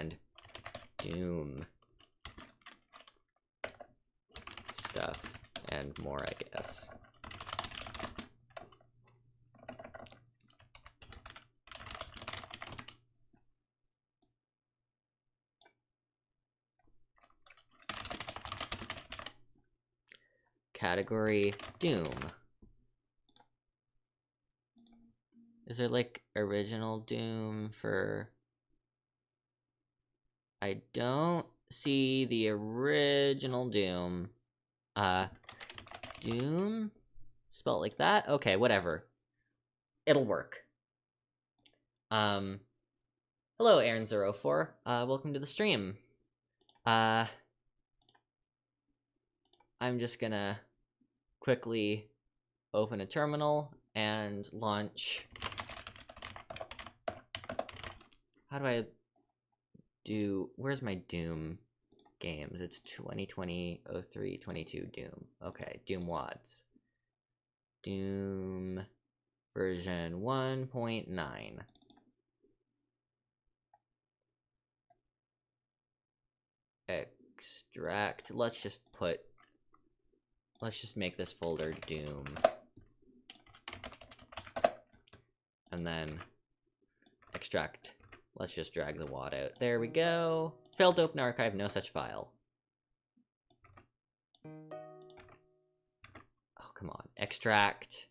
and Doom stuff and more, I guess. Category Doom. Is there like original Doom for... I don't see the original Doom. Uh, Doom? Spelled like that? Okay, whatever. It'll work. Um, hello, Aaron04. Uh, welcome to the stream. Uh, I'm just gonna quickly open a terminal and launch. How do I do, where's my Doom games? It's 2020 03 22 Doom. Okay, Doom WADs. Doom version 1.9. Extract, let's just put Let's just make this folder Doom. And then extract. Let's just drag the WAD out. There we go. Failed to open archive, no such file. Oh, come on. Extract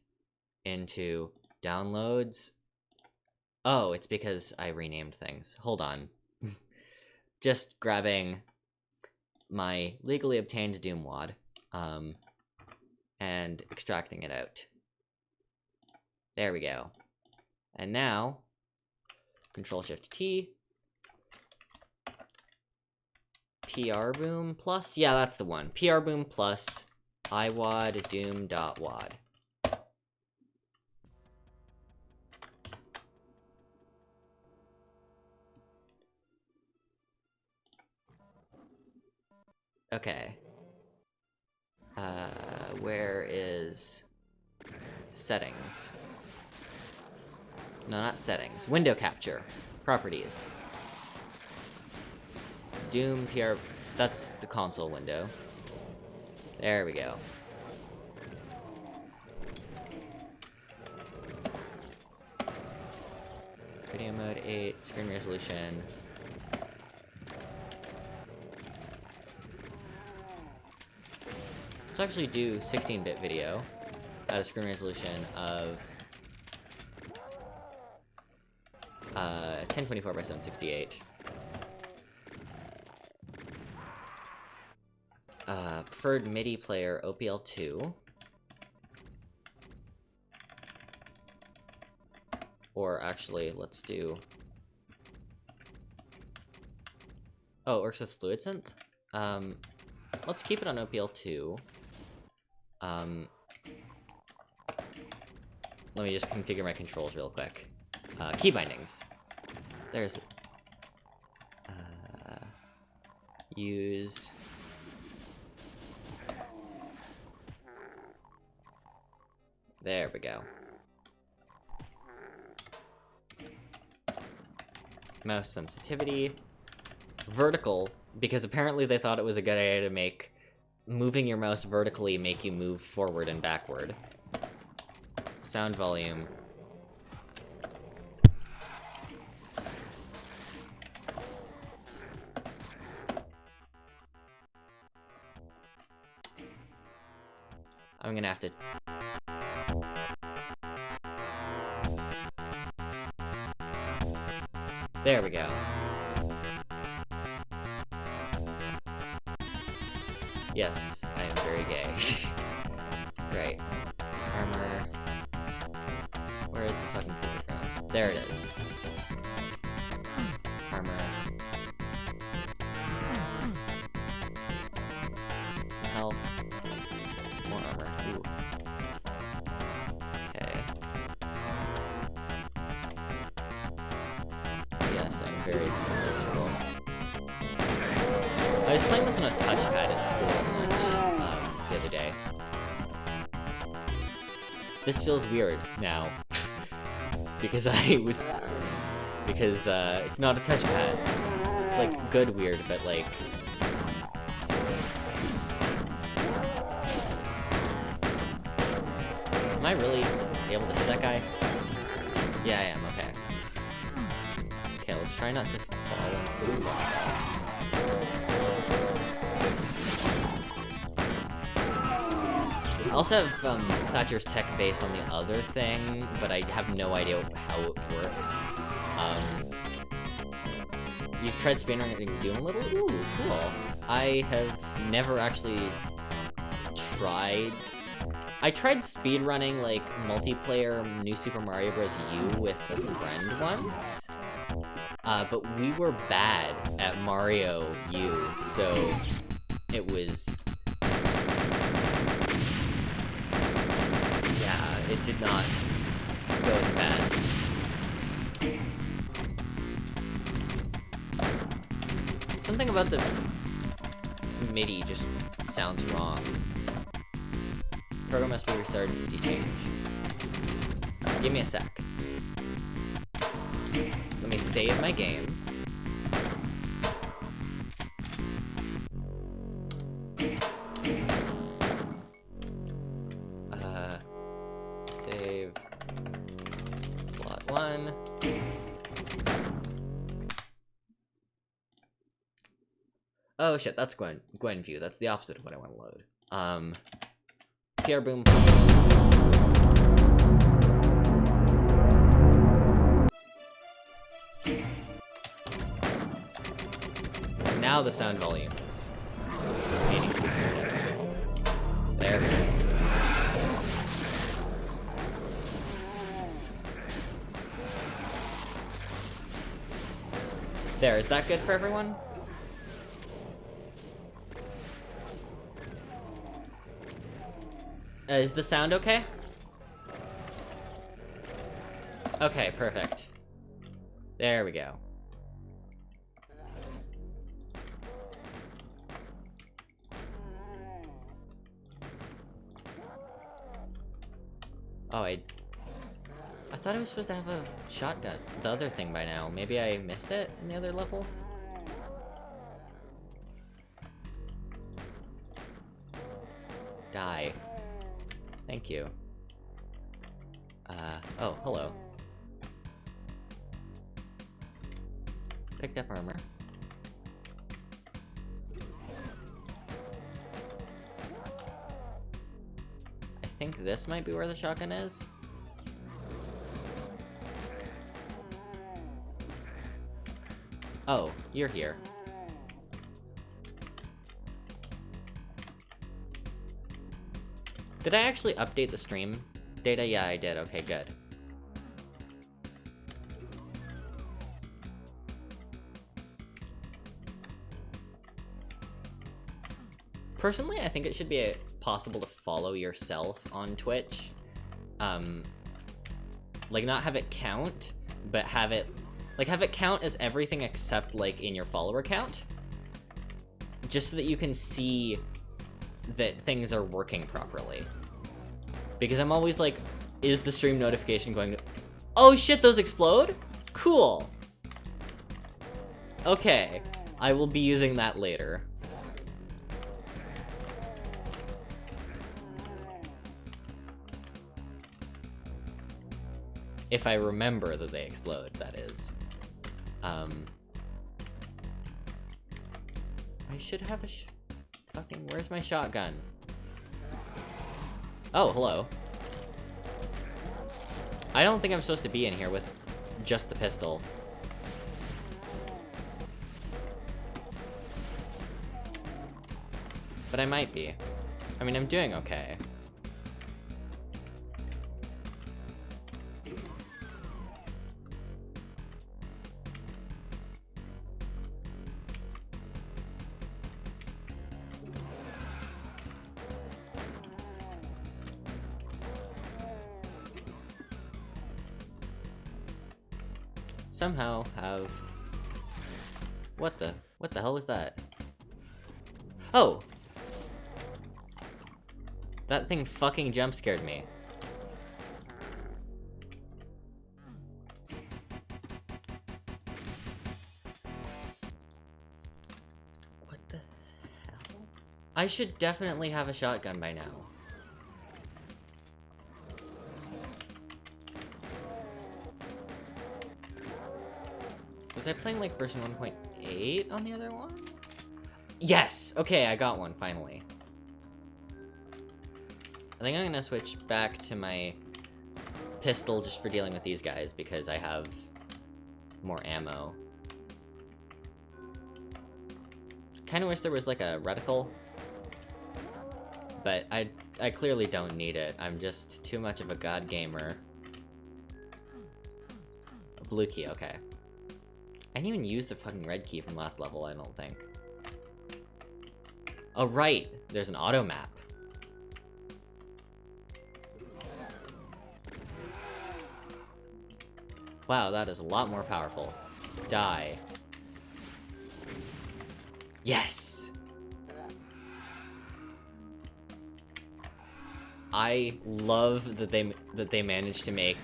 into downloads. Oh, it's because I renamed things. Hold on. just grabbing my legally obtained Doom WAD. Um, and extracting it out. There we go. And now, Control Shift T, PR Boom Plus. Yeah, that's the one. PR Boom Plus iWAD Doom dot wad. Okay. Uh, where is settings? No, not settings. Window capture. Properties. Doom PR. That's the console window. There we go. Video mode 8, screen resolution Let's actually do 16-bit video at a screen resolution of uh, 1024 by 768. Uh, preferred MIDI player OPL2. Or actually, let's do... Oh, it works with Fluid Synth? Um, let's keep it on OPL2. Um, let me just configure my controls real quick. Uh, key bindings. There's... Uh, use... There we go. Mouse sensitivity. Vertical, because apparently they thought it was a good idea to make moving your mouse vertically make you move forward and backward. Sound volume. I'm gonna have to... There we go. Yes, I am very gay. right. Feels weird now. because I was... Because uh, it's not a touchpad. It's like good weird, but like Am I really able to hit that guy? Yeah, I am, okay. Okay, let's try not to fall into the I also have um, Thatcher's tech base on the other thing, but I have no idea how it works. Um, you've tried speedrunning Doom a little? Ooh, cool. I have never actually tried I tried speedrunning, like, multiplayer New Super Mario Bros. U with a friend once. Uh, but we were bad at Mario U, so it was... save my game. Uh, save slot one. Oh shit, that's Gwen Gwen view. That's the opposite of what I want to load. Um, PR Boom. The sound volume is There we go. There, is that good for everyone? Uh, is the sound okay? Okay, perfect. There we go. Oh, I... I thought I was supposed to have a shotgun, the other thing by now. Maybe I missed it in the other level? Die. Thank you. Uh, oh, hello. Picked up armor. This might be where the shotgun is. Oh, you're here. Did I actually update the stream data? Yeah, I did. Okay, good. Personally, I think it should be possible to follow yourself on Twitch. Um, like, not have it count, but have it... Like, have it count as everything except, like, in your follower count. Just so that you can see that things are working properly. Because I'm always like, is the stream notification going to... Oh shit, those explode? Cool. Okay, I will be using that later. If I remember that they explode, that is. Um... I should have a Fucking, where's my shotgun? Oh, hello. I don't think I'm supposed to be in here with just the pistol. But I might be. I mean, I'm doing okay. somehow have... What the? What the hell was that? Oh! That thing fucking jump scared me. What the hell? I should definitely have a shotgun by now. Was I playing like version 1.8 on the other one? Yes! Okay, I got one, finally. I think I'm gonna switch back to my pistol just for dealing with these guys because I have more ammo. Kinda wish there was like a reticle. But I, I clearly don't need it. I'm just too much of a god gamer. Blue key, okay. I didn't even use the fucking red key from last level, I don't think. Oh, right! There's an auto map. Wow, that is a lot more powerful. Die. Yes! I love that they that they managed to make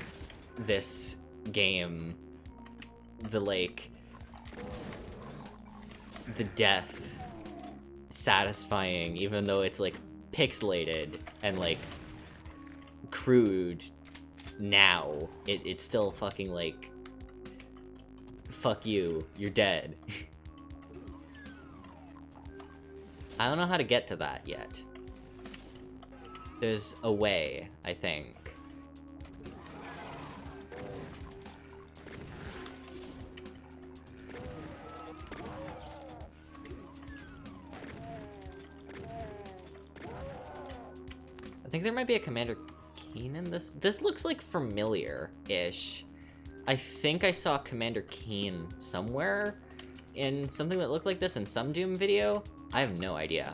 this game the like the death satisfying even though it's like pixelated and like crude now it, it's still fucking like fuck you you're dead. I don't know how to get to that yet. There's a way I think think there might be a Commander Keen in this. This looks like familiar-ish. I think I saw Commander Keen somewhere in something that looked like this in some Doom video. I have no idea.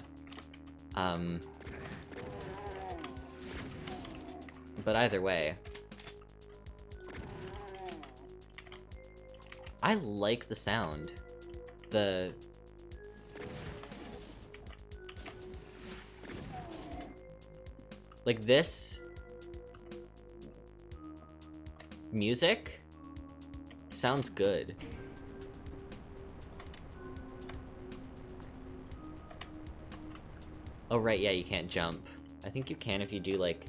Um, but either way. I like the sound. The Like this music sounds good. Oh right, yeah, you can't jump. I think you can if you do like...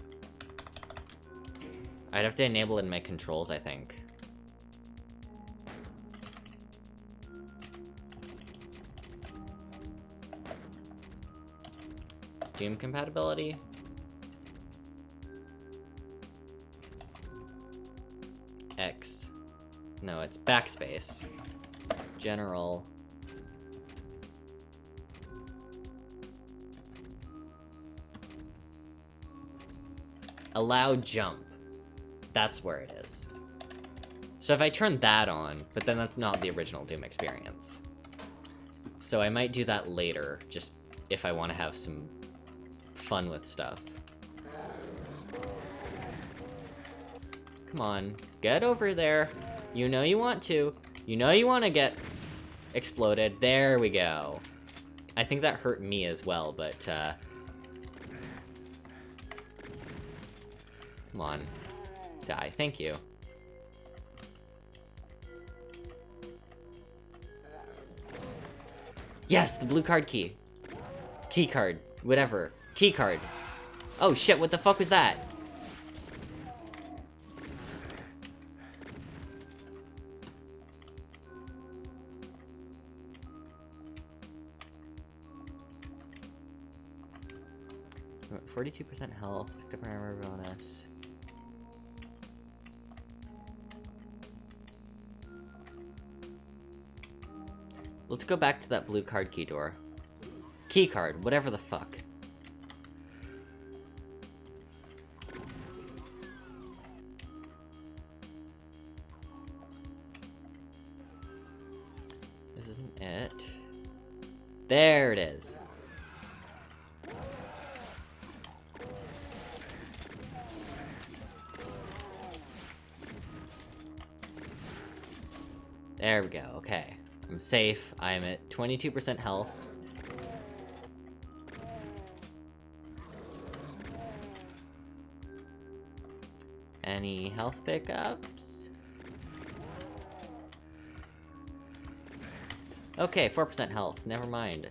I'd have to enable it in my controls, I think. Doom compatibility? No, it's backspace. General. Allow jump. That's where it is. So if I turn that on, but then that's not the original Doom experience. So I might do that later, just if I want to have some fun with stuff. Come on, get over there. You know you want to. You know you want to get exploded. There we go. I think that hurt me as well, but, uh... Come on. Die. Thank you. Yes, the blue card key. Key card. Whatever. Key card. Oh shit, what the fuck was that? Forty-two percent health, picked up armor bonus. Let's go back to that blue card key door. Key card, whatever the fuck. This isn't it. There it is. There we go, okay. I'm safe. I'm at 22% health. Any health pickups? Okay, 4% health. Never mind.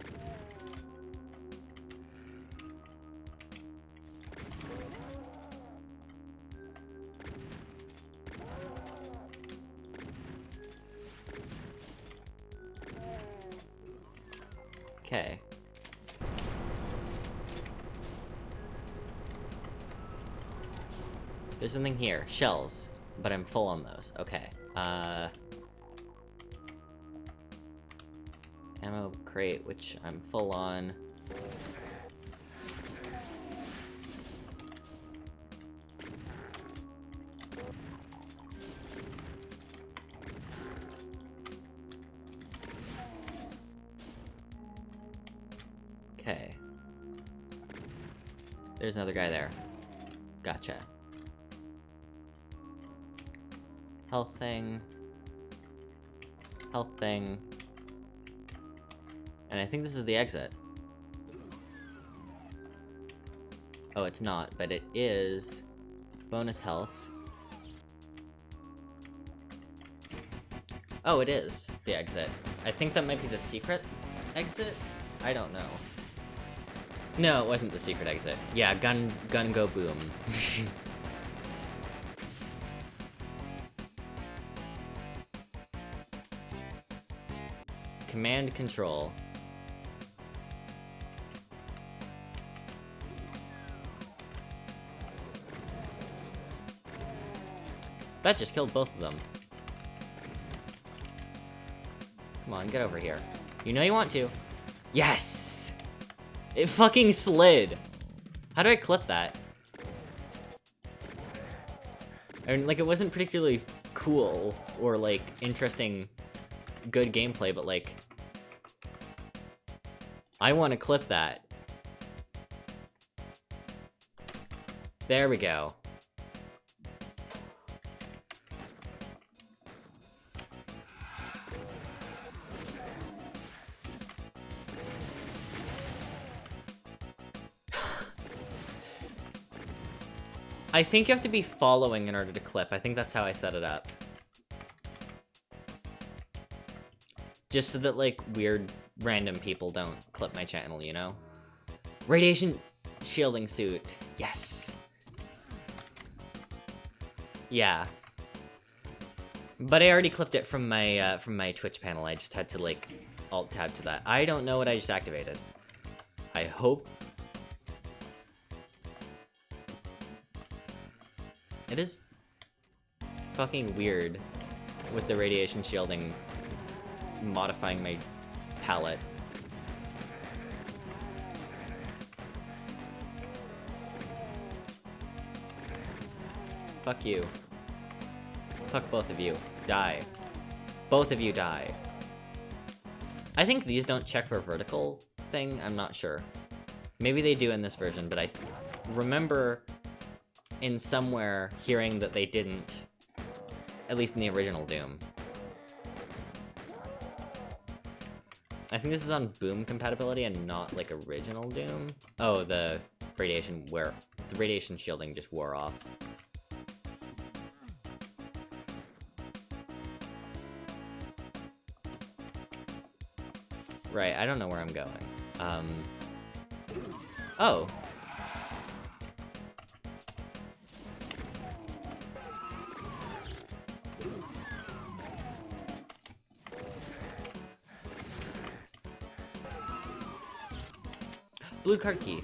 There's something here. Shells. But I'm full on those. Okay. Uh... Ammo crate, which I'm full on. And I think this is the exit. Oh, it's not, but it is bonus health. Oh, it is the exit. I think that might be the secret exit? I don't know. No, it wasn't the secret exit. Yeah, gun gun go boom. Command control. That just killed both of them. Come on, get over here. You know you want to. Yes! It fucking slid! How do I clip that? I mean, like, it wasn't particularly cool or, like, interesting, good gameplay, but, like... I want to clip that. There we go. I think you have to be following in order to clip. I think that's how I set it up. Just so that, like, weird, random people don't clip my channel, you know? Radiation shielding suit. Yes. Yeah. But I already clipped it from my, uh, from my Twitch panel. I just had to, like, alt-tab to that. I don't know what I just activated. I hope It is fucking weird with the radiation shielding modifying my palette. Fuck you. Fuck both of you. Die. Both of you die. I think these don't check for vertical thing, I'm not sure. Maybe they do in this version, but I remember in somewhere hearing that they didn't, at least in the original Doom. I think this is on Boom compatibility and not, like, original Doom. Oh, the radiation wear... The radiation shielding just wore off. Right, I don't know where I'm going. Um... Oh, Blue card key.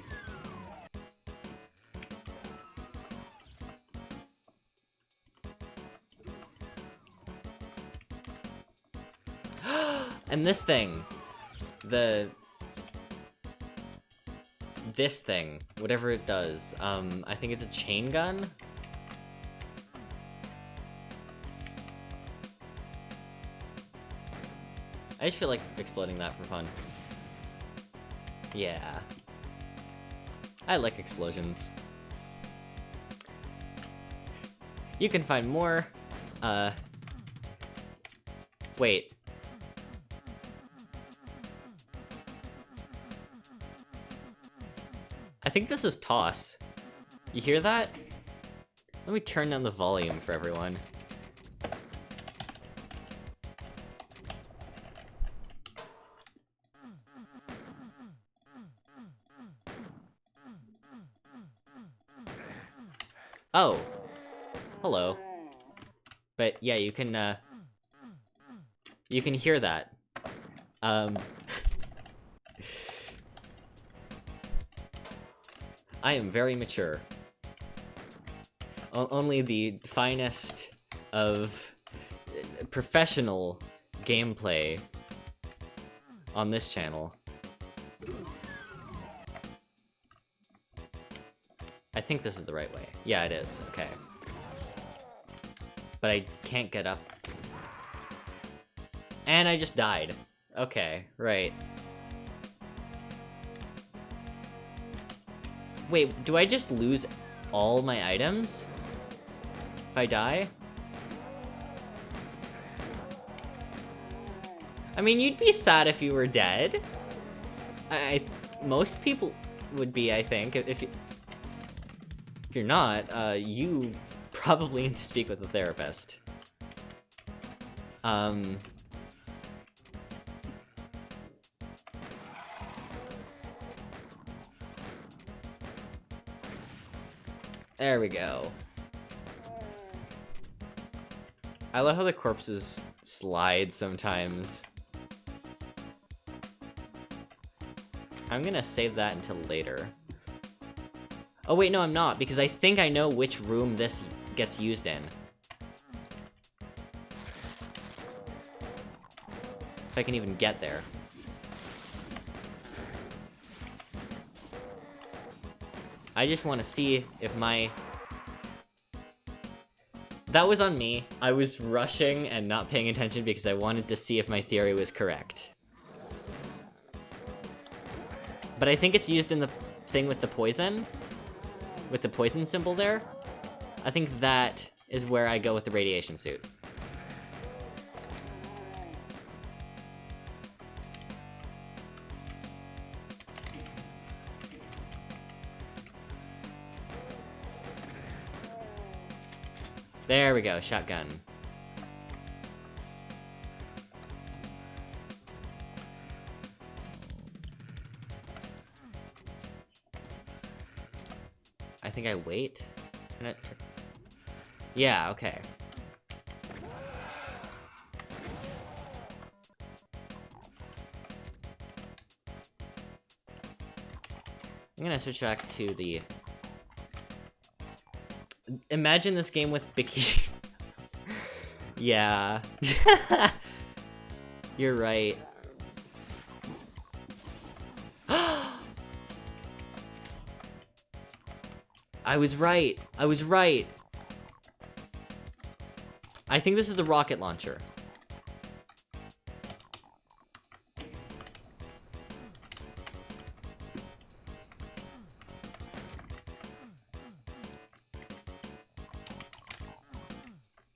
and this thing. The... This thing. Whatever it does. Um, I think it's a chain gun? I just feel like exploding that for fun. Yeah. I like explosions. You can find more, uh... Wait. I think this is toss. You hear that? Let me turn down the volume for everyone. Oh. Hello. But yeah, you can, uh... You can hear that. Um... I am very mature. O only the finest of uh, professional gameplay on this channel. Think this is the right way. Yeah, it is. Okay. But I can't get up. And I just died. Okay, right. Wait, do I just lose all my items? If I die? I mean, you'd be sad if you were dead. I, most people would be, I think, if you, if you're not, uh, you probably need to speak with a therapist. Um... There we go. I love how the corpses slide sometimes. I'm gonna save that until later. Oh wait, no I'm not, because I think I know which room this gets used in. If I can even get there. I just want to see if my... That was on me. I was rushing and not paying attention because I wanted to see if my theory was correct. But I think it's used in the thing with the poison. With the poison symbol there. I think that is where I go with the radiation suit. There we go, shotgun. I wait. Yeah, okay. I'm gonna switch back to the... Imagine this game with Biki... yeah. You're right. I was right. I was right. I think this is the rocket launcher.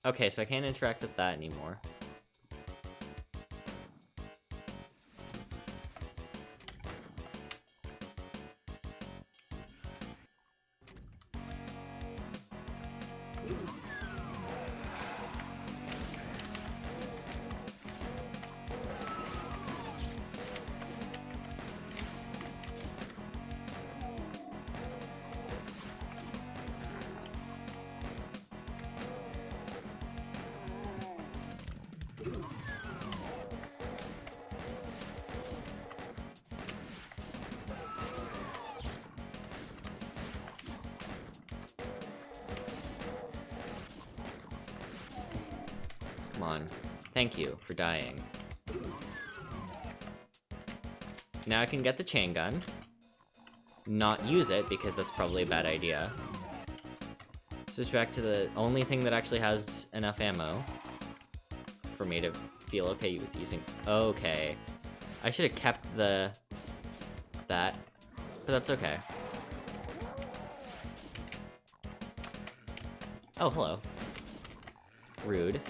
Okay, so I can't interact with that anymore. For dying. Now I can get the chain gun. Not use it, because that's probably a bad idea. Switch back to the only thing that actually has enough ammo for me to feel okay with using... Okay. I should have kept the... that, but that's okay. Oh, hello. Rude.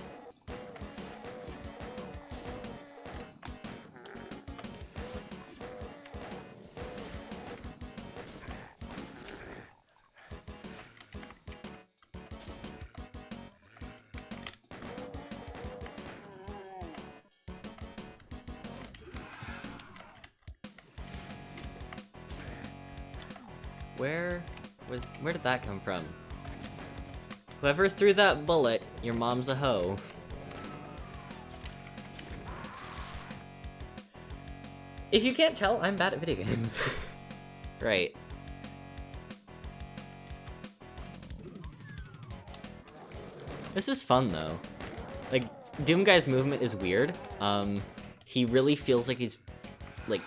Whoever threw that bullet, your mom's a hoe. If you can't tell, I'm bad at video games. right. This is fun, though. Like, Doom Guy's movement is weird. Um, he really feels like he's, like,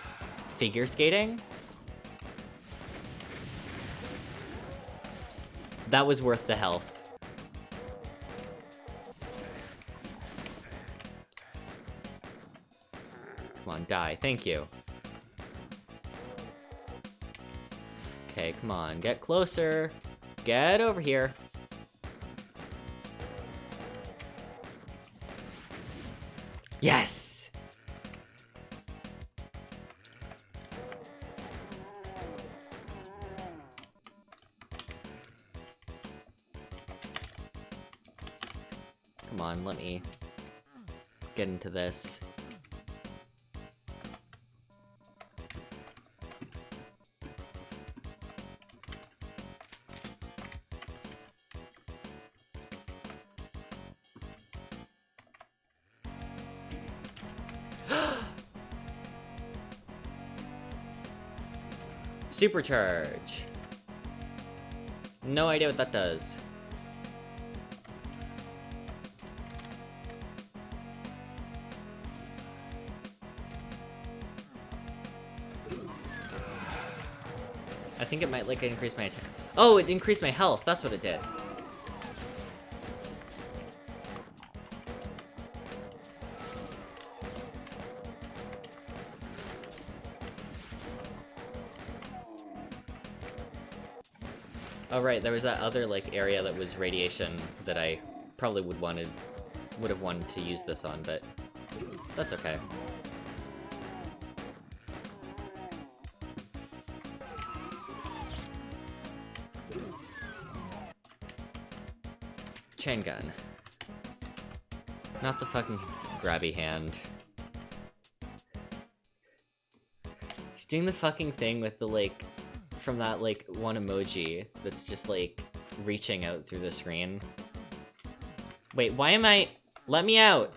figure skating. That was worth the health. On, die. Thank you. Okay, come on. Get closer. Get over here. Yes! Come on, let me get into this. Supercharge. No idea what that does. I think it might like increase my attack. Oh, it increased my health. That's what it did. Right, there was that other like area that was radiation that I probably would wanted would have wanted to use this on, but that's okay. Chain gun. Not the fucking grabby hand. He's doing the fucking thing with the like from that like one emoji that's just like reaching out through the screen. Wait, why am I... Let me out!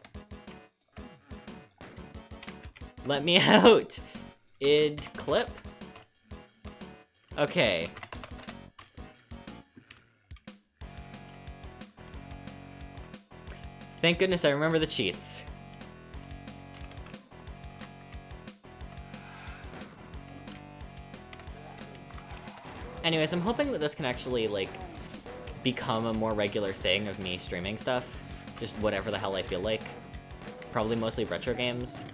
Let me out! idclip? Okay. Thank goodness I remember the cheats. Anyways, I'm hoping that this can actually, like, become a more regular thing of me streaming stuff. Just whatever the hell I feel like. Probably mostly retro games.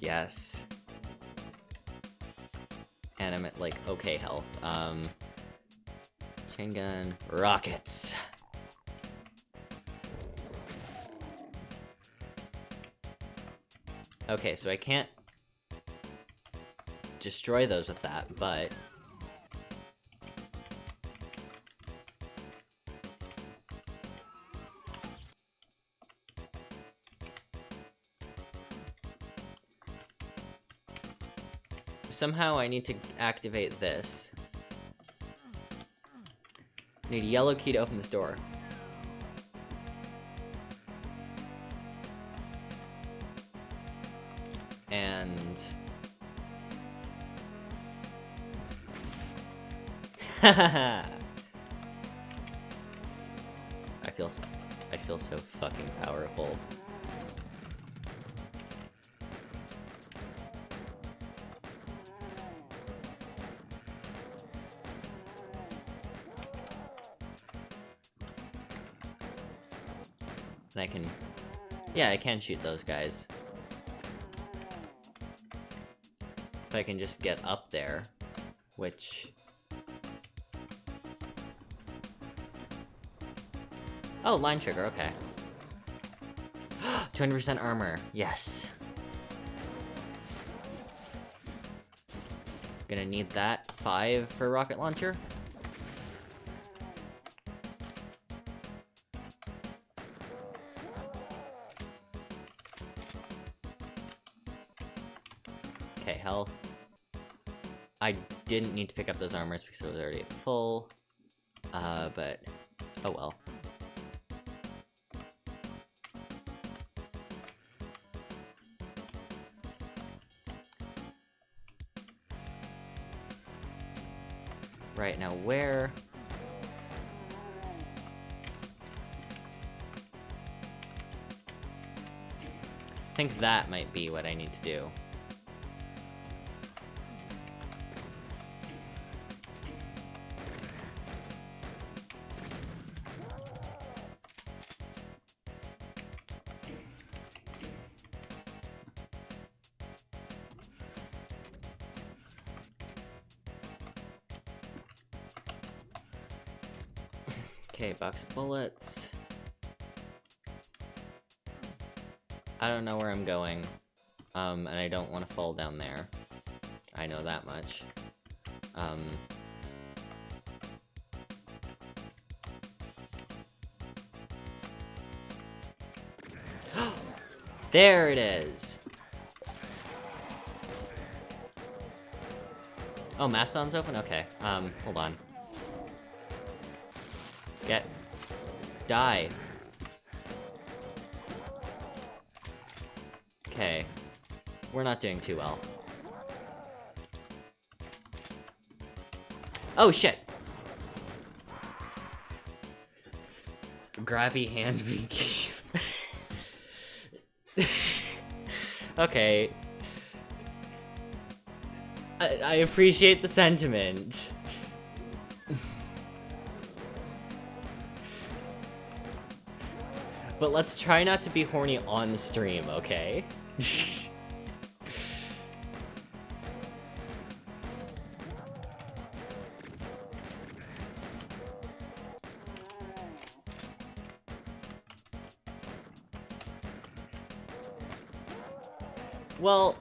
Yes. And I'm at, like, okay health. Um, chain gun, rockets. Okay, so I can't destroy those with that, but... Somehow I need to activate this. Need a yellow key to open this door. And... I Yeah, I can shoot those guys. If I can just get up there, which... Oh, line trigger, okay. 20% armor, yes. Gonna need that. Five for rocket launcher. Didn't need to pick up those armors because it was already full. Uh, but... Oh well. Right, now where... I think that might be what I need to do. Bullets. I don't know where I'm going. Um, and I don't want to fall down there. I know that much. Um... there it is! Oh, Mastodon's open? Okay. Um, hold on. Get. Die. Okay. We're not doing too well. Oh, shit! Grabby hand Vicky. okay. I, I appreciate the sentiment. But let's try not to be horny on the stream, okay? well...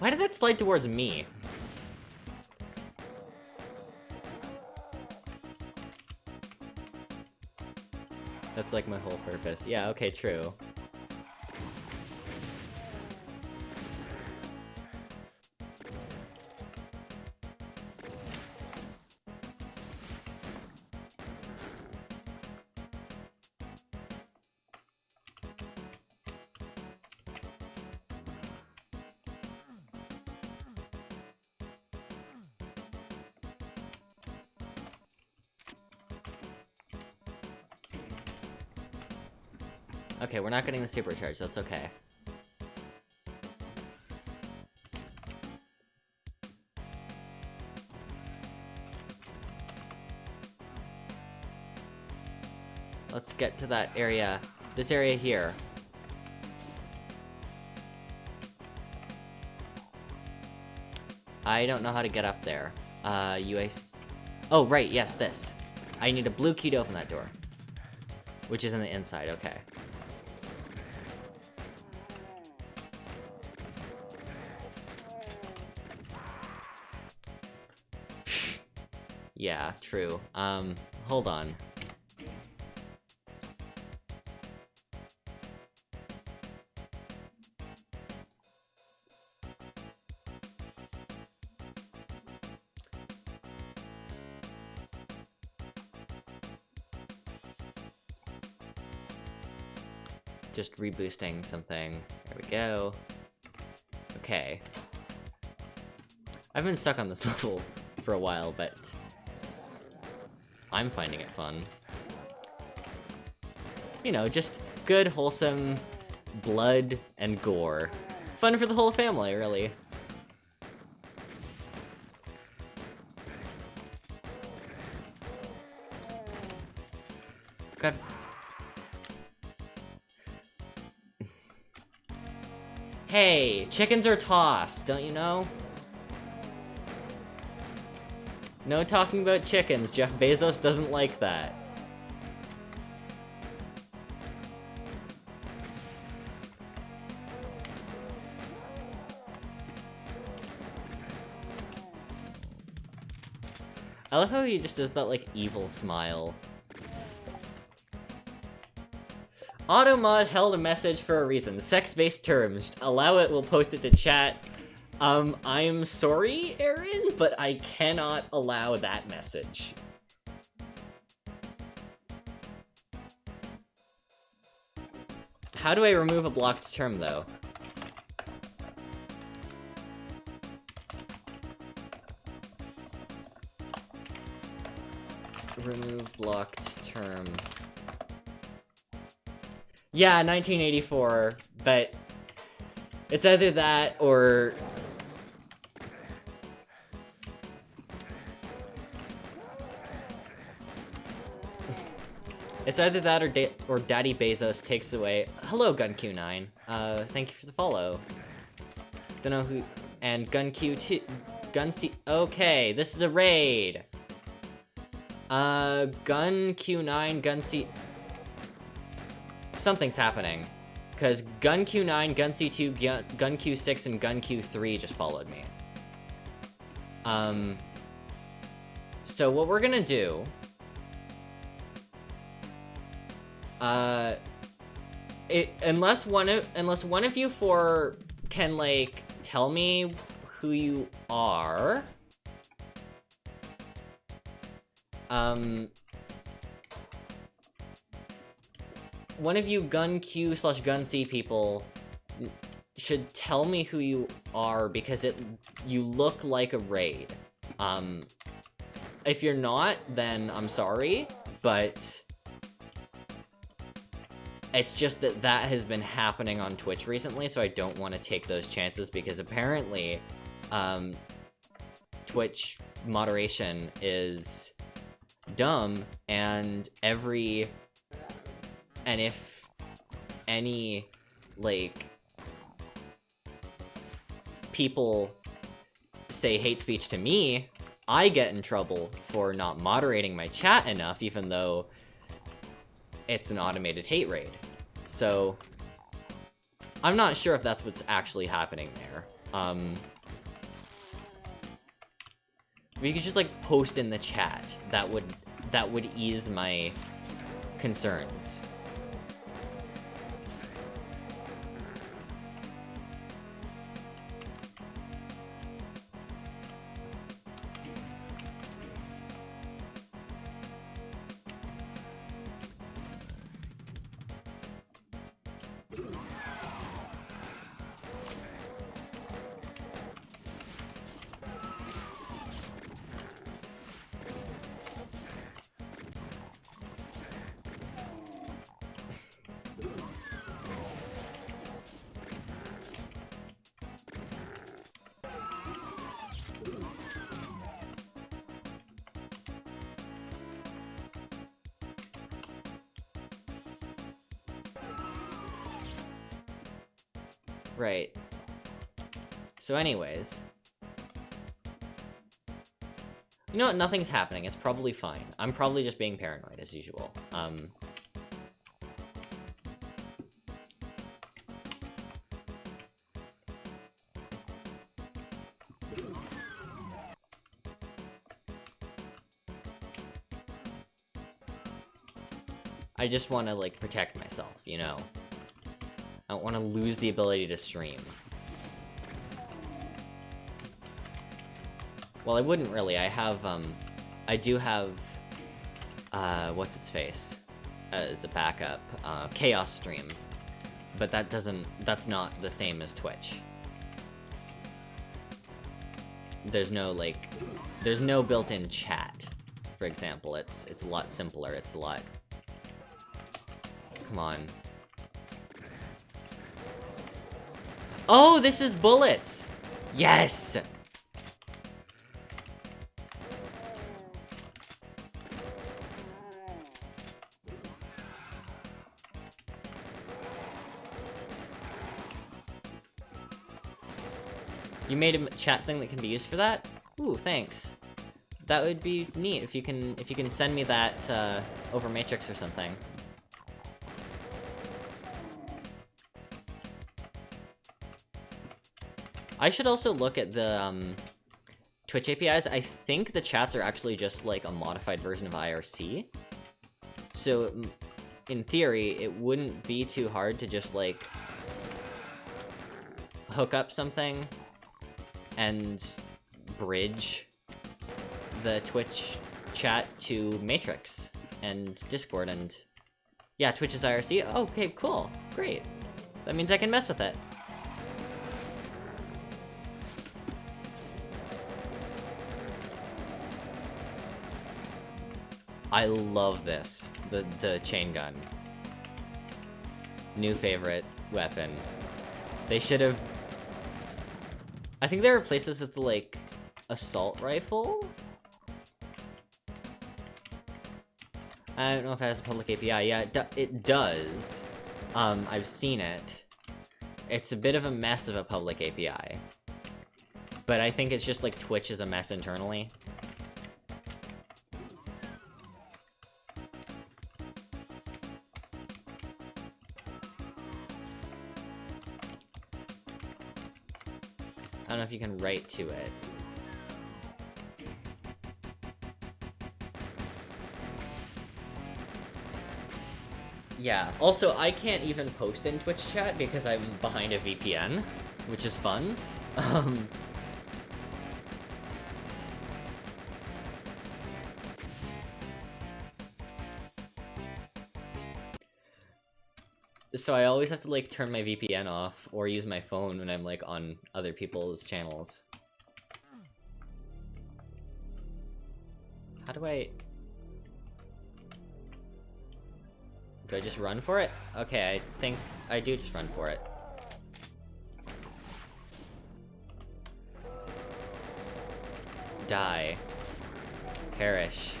Why did that slide towards me? That's like my whole purpose. Yeah, okay, true. We're not getting the supercharge, that's okay. Let's get to that area. This area here. I don't know how to get up there. Uh, UAC... Oh, right, yes, this. I need a blue key to open that door. Which is in the inside, okay. True. Um, hold on. Just reboosting something. There we go. Okay. I've been stuck on this level for a while, but I'm finding it fun. You know, just good, wholesome blood and gore. Fun for the whole family, really. God. Hey, chickens are tossed, don't you know? No talking about chickens. Jeff Bezos doesn't like that. I love how he just does that, like, evil smile. Automod held a message for a reason. Sex-based terms. Allow it, we'll post it to chat. Um, I'm sorry, Aaron, but I cannot allow that message. How do I remove a blocked term, though? Remove blocked term. Yeah, 1984, but it's either that or It's either that or, da or Daddy Bezos takes away. Hello, GunQ9. Uh, thank you for the follow. Don't know who. And GunQ2. GunC. Okay, this is a raid. Uh, Gun Q9, Gun C. Something's happening. Because Gun Q9, Gun C2, Gun Q Six, and Gun Q3 just followed me. Um. So what we're gonna do Uh, it unless one of unless one of you four can like tell me who you are. Um, one of you gun Q slash gun C people should tell me who you are because it you look like a raid. Um, if you're not, then I'm sorry, but it's just that that has been happening on Twitch recently, so I don't want to take those chances because apparently, um, Twitch moderation is dumb, and every... And if any, like, people say hate speech to me, I get in trouble for not moderating my chat enough, even though it's an automated hate raid. So, I'm not sure if that's what's actually happening there. Um, you could just like post in the chat. That would that would ease my concerns. So anyways. You know what? Nothing's happening. It's probably fine. I'm probably just being paranoid, as usual. Um... I just want to, like, protect myself, you know? I don't want to lose the ability to stream. Well, I wouldn't really. I have, um... I do have... Uh, what's its face? As a backup. Uh, Chaos Stream. But that doesn't... That's not the same as Twitch. There's no, like... There's no built-in chat, for example. It's, it's a lot simpler. It's a lot... Come on. Oh, this is bullets! Yes! Made a chat thing that can be used for that? Ooh, thanks. That would be neat if you can if you can send me that uh, over Matrix or something. I should also look at the, um, Twitch APIs, I think the chats are actually just like a modified version of IRC. So, in theory, it wouldn't be too hard to just like hook up something and bridge the Twitch chat to Matrix and Discord and yeah, Twitch is IRC. Okay, cool. Great. That means I can mess with it. I love this. The the chain gun. New favorite weapon. They should have... I think they replaced this with, like, assault rifle? I don't know if it has a public API. Yeah, it, do it does. Um, I've seen it. It's a bit of a mess of a public API. But I think it's just like Twitch is a mess internally. You can write to it. Yeah, also, I can't even post in Twitch chat because I'm behind a VPN, which is fun. Um, so I always have to, like, turn my VPN off or use my phone when I'm, like, on other people's channels. How do I... Do I just run for it? Okay, I think I do just run for it. Die. Perish.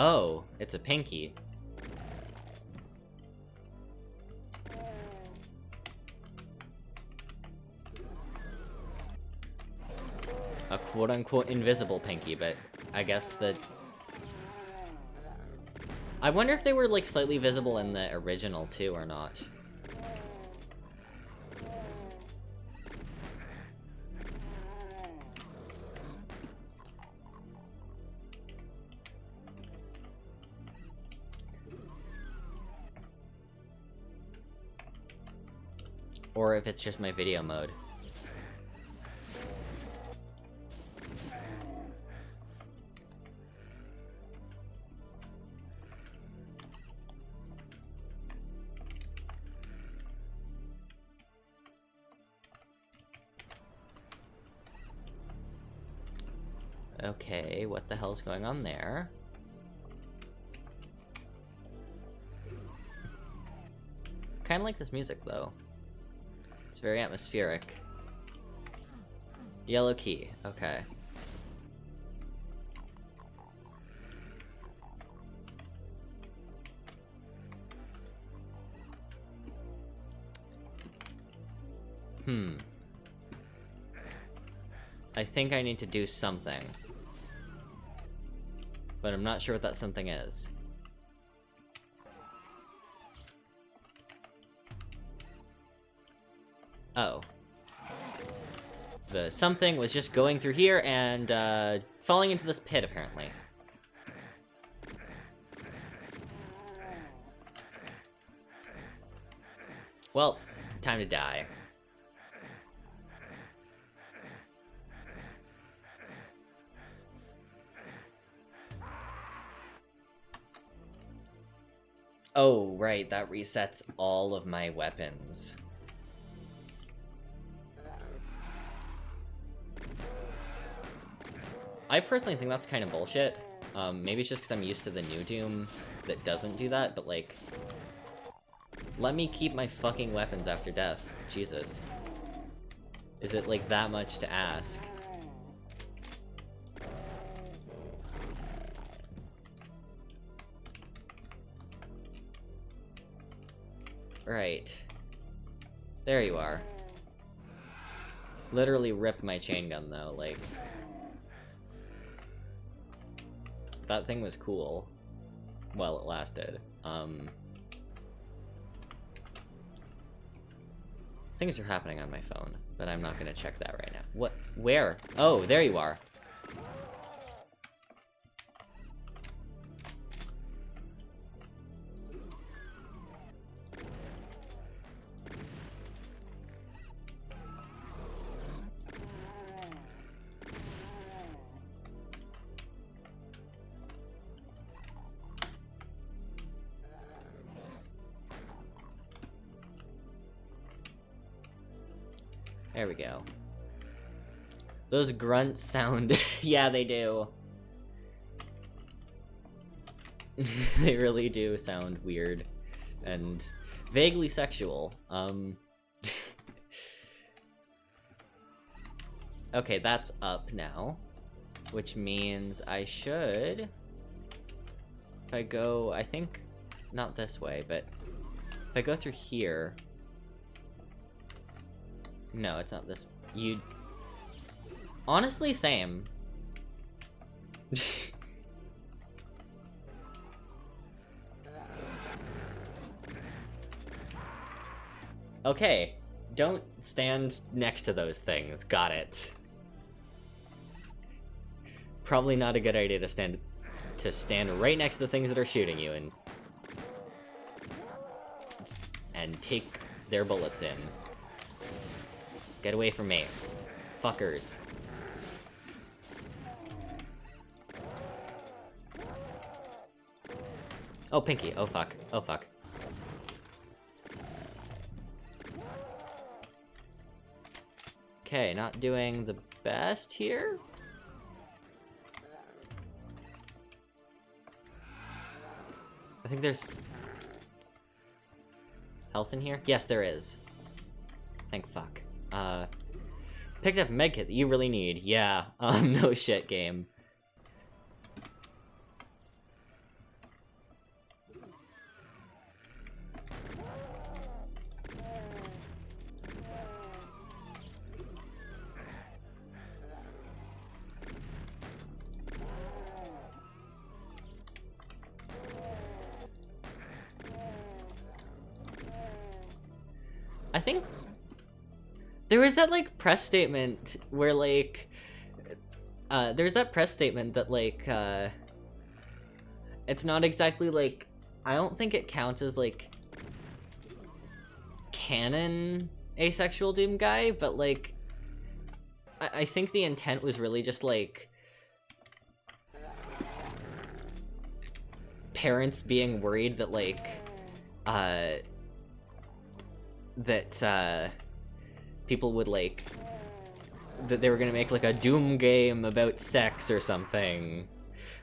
Oh, it's a pinky. A quote-unquote invisible pinky, but I guess the... I wonder if they were, like, slightly visible in the original, too, or not. Or if it's just my video mode. Okay, what the hell's going on there? Kinda like this music, though. It's very atmospheric. Yellow key, okay. Hmm. I think I need to do something. But I'm not sure what that something is. The something was just going through here and uh, falling into this pit, apparently. Well, time to die. Oh, right, that resets all of my weapons. I personally think that's kind of bullshit. Um, maybe it's just because I'm used to the new Doom that doesn't do that, but like... Let me keep my fucking weapons after death. Jesus. Is it like that much to ask? Right. There you are. Literally rip my chain gun though, like... That thing was cool. While it lasted. Um... Things are happening on my phone, but I'm not gonna check that right now. What? Where? Oh, there you are. Those grunts sound... yeah, they do. they really do sound weird. And vaguely sexual. Um... okay, that's up now. Which means I should... If I go... I think... Not this way, but... If I go through here... No, it's not this. You... Honestly, same. okay. Don't stand next to those things. Got it. Probably not a good idea to stand to stand right next to the things that are shooting you and and take their bullets in. Get away from me. Fuckers. Oh, Pinky. Oh, fuck. Oh, fuck. Okay, not doing the best here? I think there's... Health in here? Yes, there is. Thank fuck. Uh, picked up medkit that you really need. Yeah, um, no shit, game. That like press statement where like uh there's that press statement that like uh it's not exactly like I don't think it counts as like canon asexual doom guy, but like I, I think the intent was really just like parents being worried that like uh that uh people would like that they were gonna make like a Doom game about sex or something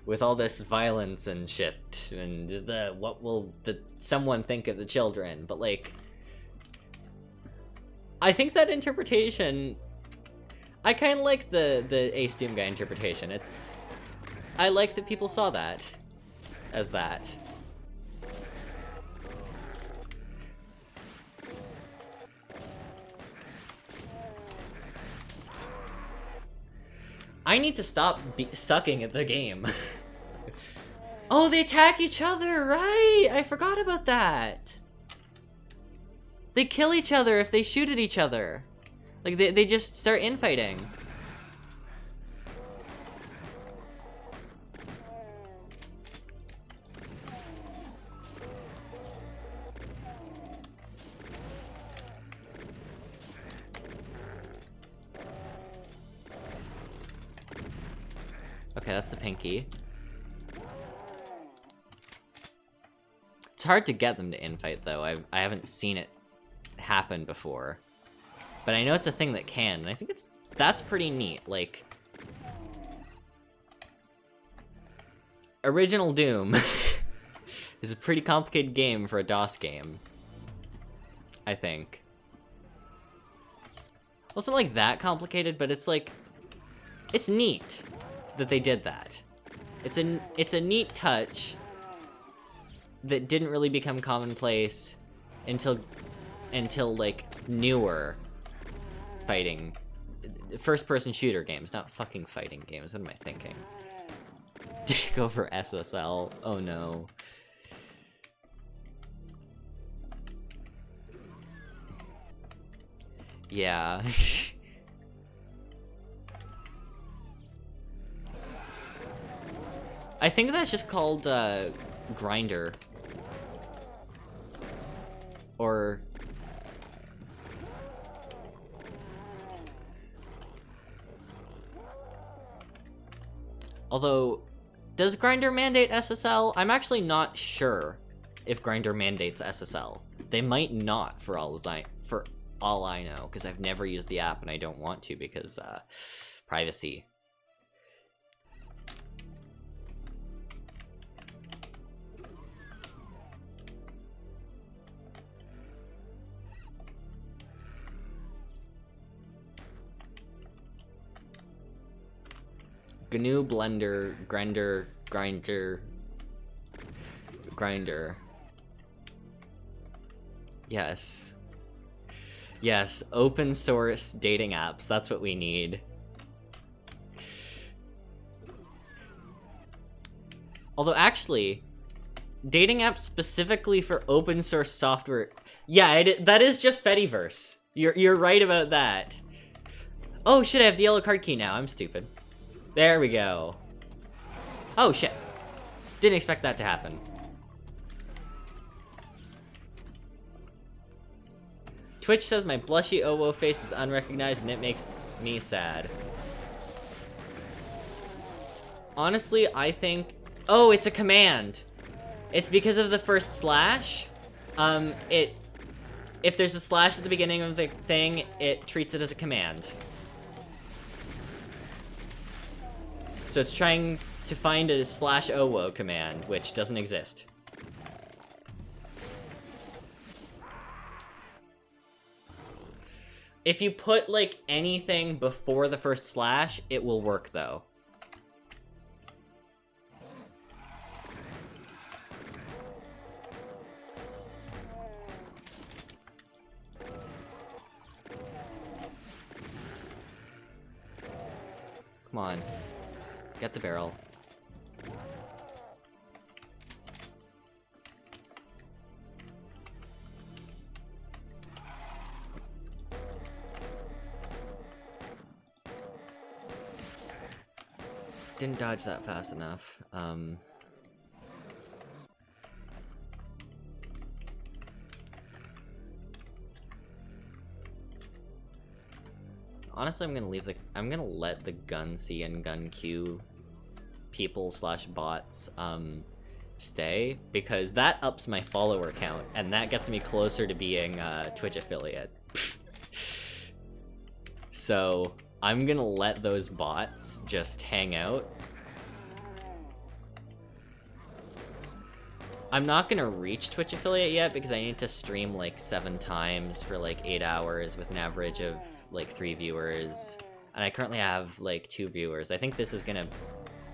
with all this violence and shit and the what will the someone think of the children but like I think that interpretation I kind of like the the Ace Doom guy interpretation. It's I like that people saw that as that I need to stop sucking at the game. oh, they attack each other, right? I forgot about that. They kill each other if they shoot at each other. Like, they, they just start infighting. Okay, that's the pinky. It's hard to get them to infight, though. I've, I haven't seen it happen before. But I know it's a thing that can, and I think it's that's pretty neat. Like, Original Doom is a pretty complicated game for a DOS game. I think. Well, it's not like that complicated, but it's like, it's neat that they did that. It's a, it's a neat touch that didn't really become commonplace until, until like, newer fighting, first-person shooter games, not fucking fighting games, what am I thinking? Take over SSL, oh no. Yeah. I think that's just called, uh, Grindr. Or... Although, does Grindr mandate SSL? I'm actually not sure if Grindr mandates SSL. They might not, for all as I for all I know, because I've never used the app and I don't want to because uh, privacy. GNU Blender Grinder Grinder Grinder. Yes. Yes, open source dating apps. That's what we need. Although actually, dating apps specifically for open source software. Yeah, it, that is just Fediverse. You're you're right about that. Oh shit, I have the yellow card key now. I'm stupid. There we go. Oh shit. Didn't expect that to happen. Twitch says my blushy Owo face is unrecognized and it makes me sad. Honestly, I think... Oh, it's a command! It's because of the first slash. Um, it... If there's a slash at the beginning of the thing, it treats it as a command. So it's trying to find a slash owo command, which doesn't exist. If you put, like, anything before the first slash, it will work, though. Come on. Get the barrel. Didn't dodge that fast enough. Um... Honestly, I'm gonna leave the- I'm gonna let the gun C and gun Q people slash bots, um, stay, because that ups my follower count, and that gets me closer to being a Twitch affiliate. so, I'm gonna let those bots just hang out. I'm not gonna reach Twitch affiliate yet because I need to stream like seven times for like eight hours with an average of like three viewers. And I currently have like two viewers. I think this is gonna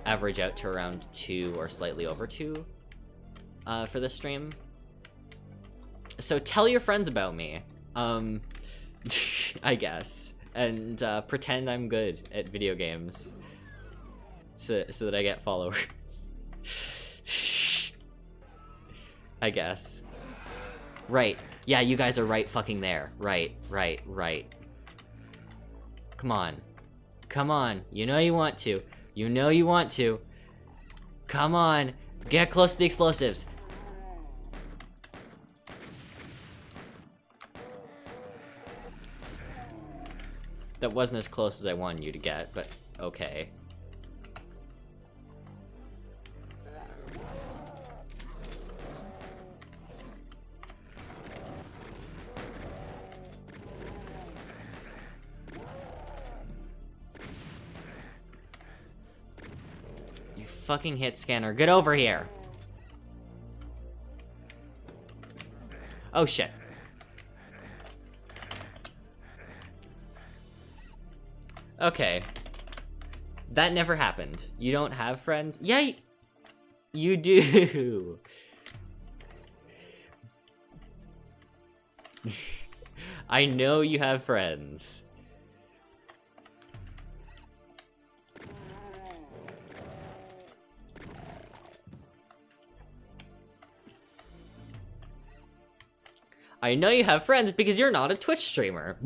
average out to around two or slightly over two uh, for this stream. So tell your friends about me, um, I guess, and uh, pretend I'm good at video games so, so that I get followers. I guess. Right. Yeah, you guys are right fucking there. Right, right, right. Come on. Come on. You know you want to. You know you want to. Come on. Get close to the explosives. That wasn't as close as I wanted you to get, but okay. Fucking hit scanner. Get over here. Oh, shit. Okay. That never happened. You don't have friends? Yeah, you do. I know you have friends. I know you have friends because you're not a Twitch streamer.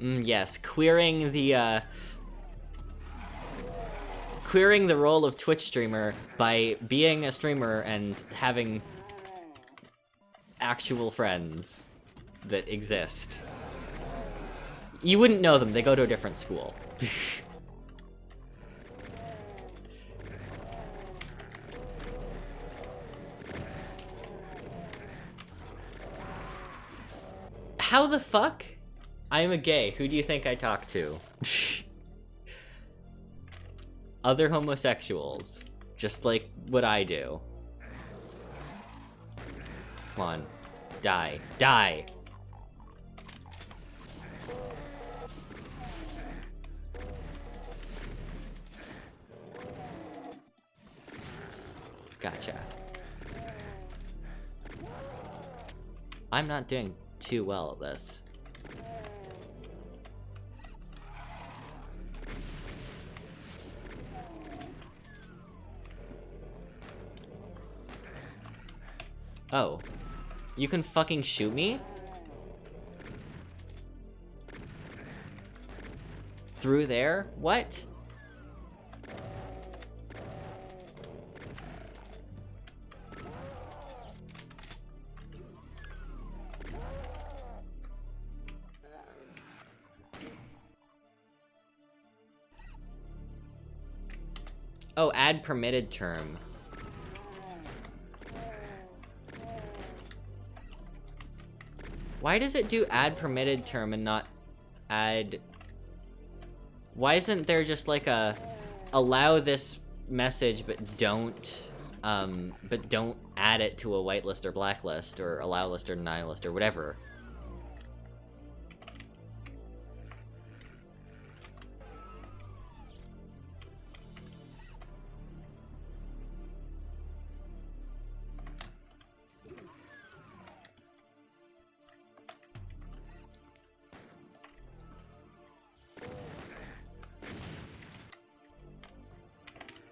mm, yes, queering the, uh... Queering the role of Twitch streamer by being a streamer and having actual friends that exist. You wouldn't know them, they go to a different school. How the fuck? I am a gay. Who do you think I talk to? Other homosexuals. Just like what I do. Come on. Die. Die! Gotcha. I'm not doing too well at this. Oh. You can fucking shoot me? Through there? What? Add permitted term. Why does it do add permitted term and not add... Why isn't there just like a allow this message but don't um but don't add it to a whitelist or blacklist or allow list or deny list or whatever?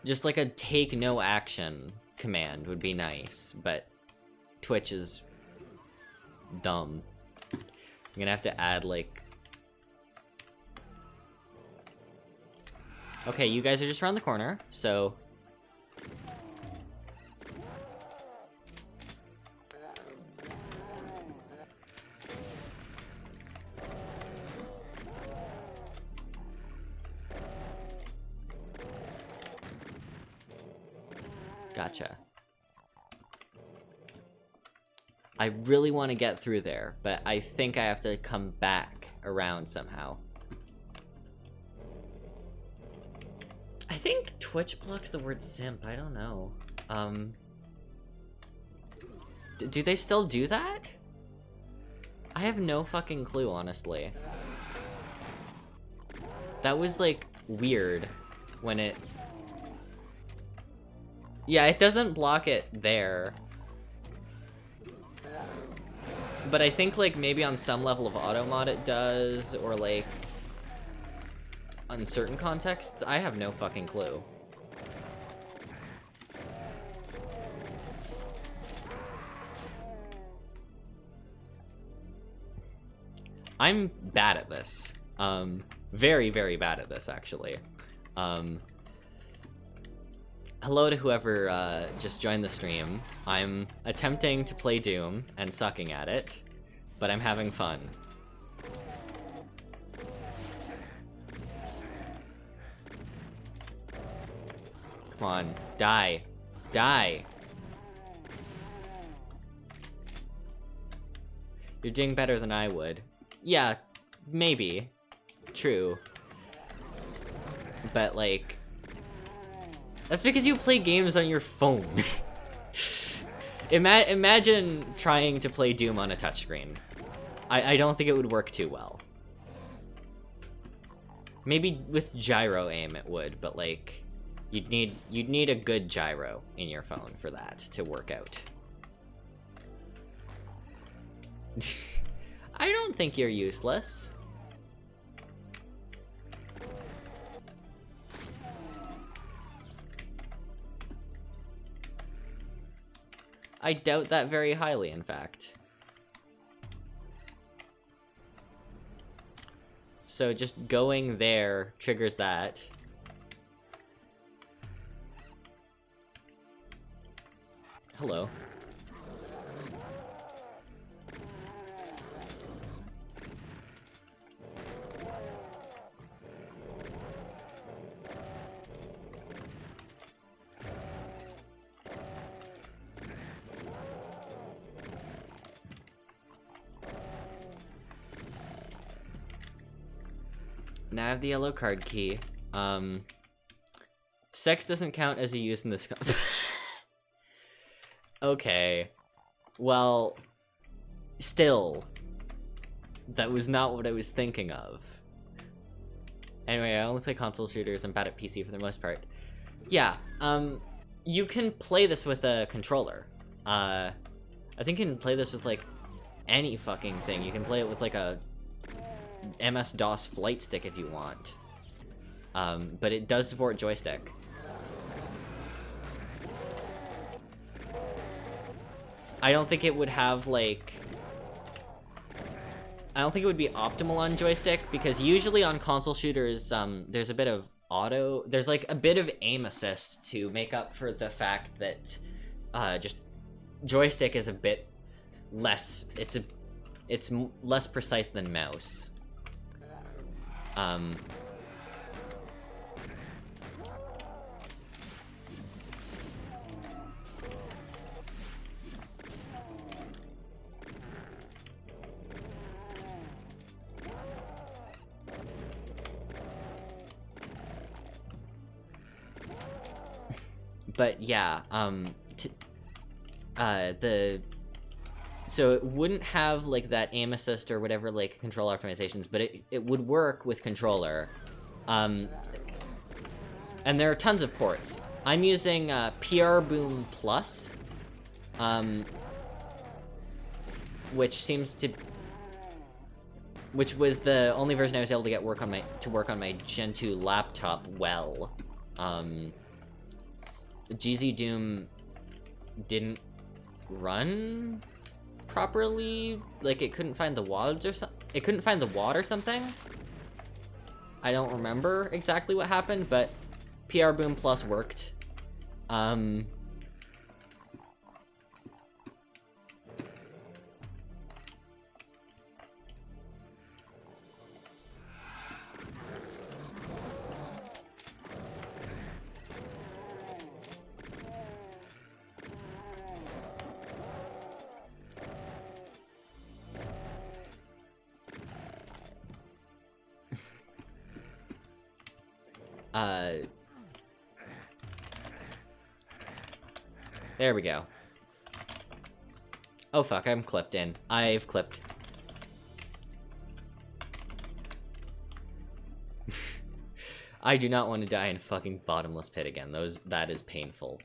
Just like a take no action command would be nice, but Twitch is dumb. I'm gonna have to add like... Okay, you guys are just around the corner, so... really want to get through there, but I think I have to come back around somehow. I think Twitch blocks the word simp, I don't know. Um... Do they still do that? I have no fucking clue, honestly. That was, like, weird when it yeah, it doesn't block it there. But I think, like, maybe on some level of auto mod it does, or, like, on certain contexts, I have no fucking clue. I'm bad at this. Um, very, very bad at this, actually. Um, hello to whoever uh, just joined the stream. I'm attempting to play Doom and sucking at it, but I'm having fun. Come on, die. Die! You're doing better than I would. Yeah, maybe. True. But, like, that's because you play games on your phone. Ima imagine trying to play Doom on a touchscreen. I, I don't think it would work too well. Maybe with gyro aim it would, but like you'd need you'd need a good gyro in your phone for that to work out. I don't think you're useless. I doubt that very highly, in fact. So just going there triggers that. Hello. Now I have the yellow card key. Um, sex doesn't count as a use in this. okay. Well, still, that was not what I was thinking of. Anyway, I only play console shooters. I'm bad at PC for the most part. Yeah, um, you can play this with a controller. Uh, I think you can play this with, like, any fucking thing. You can play it with, like, a MS-DOS flight stick if you want. Um, but it does support joystick. I don't think it would have, like... I don't think it would be optimal on joystick, because usually on console shooters, um, there's a bit of auto... There's, like, a bit of aim assist to make up for the fact that, uh, just... Joystick is a bit less... It's a... It's less precise than mouse. Um, but yeah, um, uh, the so it wouldn't have like that aim assist or whatever like control optimizations, but it, it would work with controller. Um, and there are tons of ports. I'm using uh, PR Boom Plus, um, which seems to, which was the only version I was able to get work on my to work on my Gen 2 laptop well. Um, GZ Doom didn't run properly. Like, it couldn't find the wads or something. It couldn't find the wad or something. I don't remember exactly what happened, but PR Boom Plus worked. Um, Uh, there we go. Oh fuck, I'm clipped in. I've clipped. I do not want to die in a fucking bottomless pit again. Those that is painful.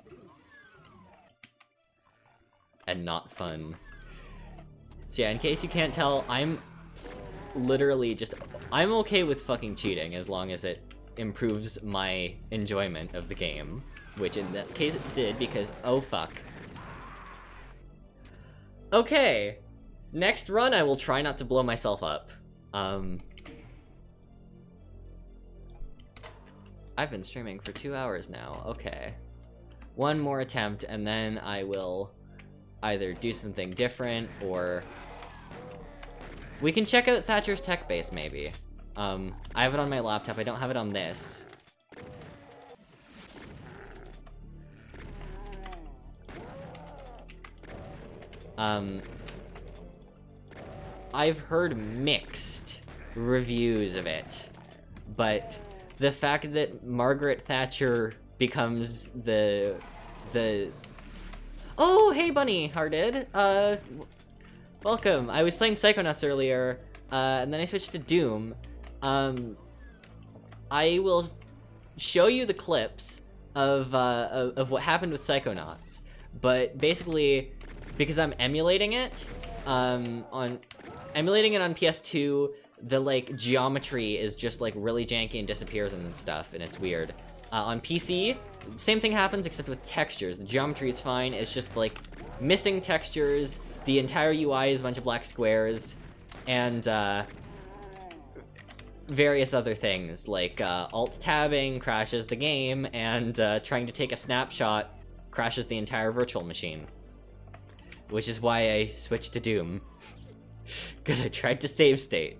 And not fun. So yeah, in case you can't tell, I'm literally just I'm okay with fucking cheating as long as it improves my enjoyment of the game. Which in that case it did, because oh fuck. Okay, next run I will try not to blow myself up. Um, I've been streaming for two hours now, okay. One more attempt, and then I will either do something different, or... We can check out Thatcher's tech base, maybe. Um, I have it on my laptop. I don't have it on this. Um, I've heard mixed reviews of it, but the fact that Margaret Thatcher becomes the the oh hey bunny hearted uh welcome I was playing Psychonauts earlier uh, and then I switched to Doom um, I will show you the clips of, uh, of, of what happened with Psychonauts, but basically, because I'm emulating it, um, on, emulating it on PS2, the, like, geometry is just, like, really janky and disappears and stuff, and it's weird. Uh, on PC, same thing happens except with textures. The geometry is fine, it's just, like, missing textures, the entire UI is a bunch of black squares, and, uh, various other things, like uh, alt-tabbing crashes the game, and uh, trying to take a snapshot crashes the entire virtual machine. Which is why I switched to Doom. Because I tried to save state,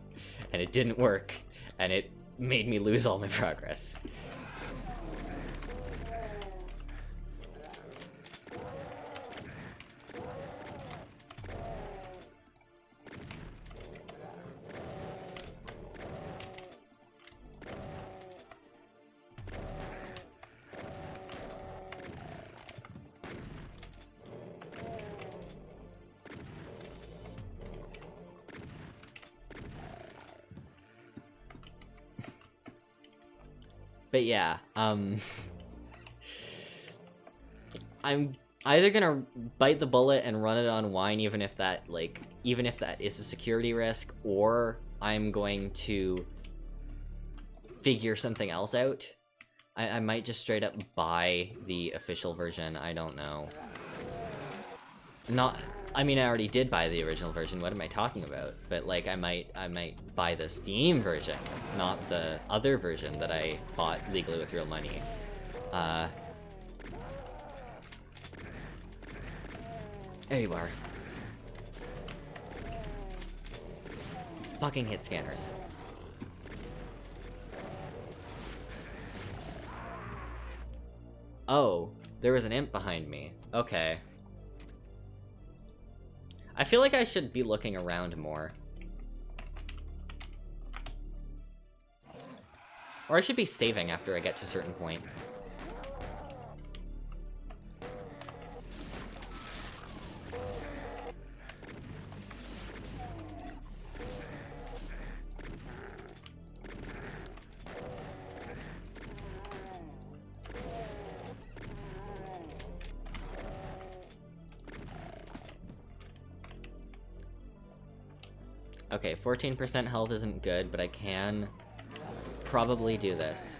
and it didn't work, and it made me lose all my progress. Yeah, um... I'm either gonna bite the bullet and run it on wine, even if that, like, even if that is a security risk, or I'm going to figure something else out. I, I might just straight up buy the official version, I don't know. Not, I mean, I already did buy the original version. What am I talking about? But like, I might, I might buy the Steam version, not the other version that I bought legally with real money. Uh, there you are. Fucking hit scanners. Oh, there was an imp behind me. Okay. I feel like I should be looking around more. Or I should be saving after I get to a certain point. 14% health isn't good, but I can probably do this.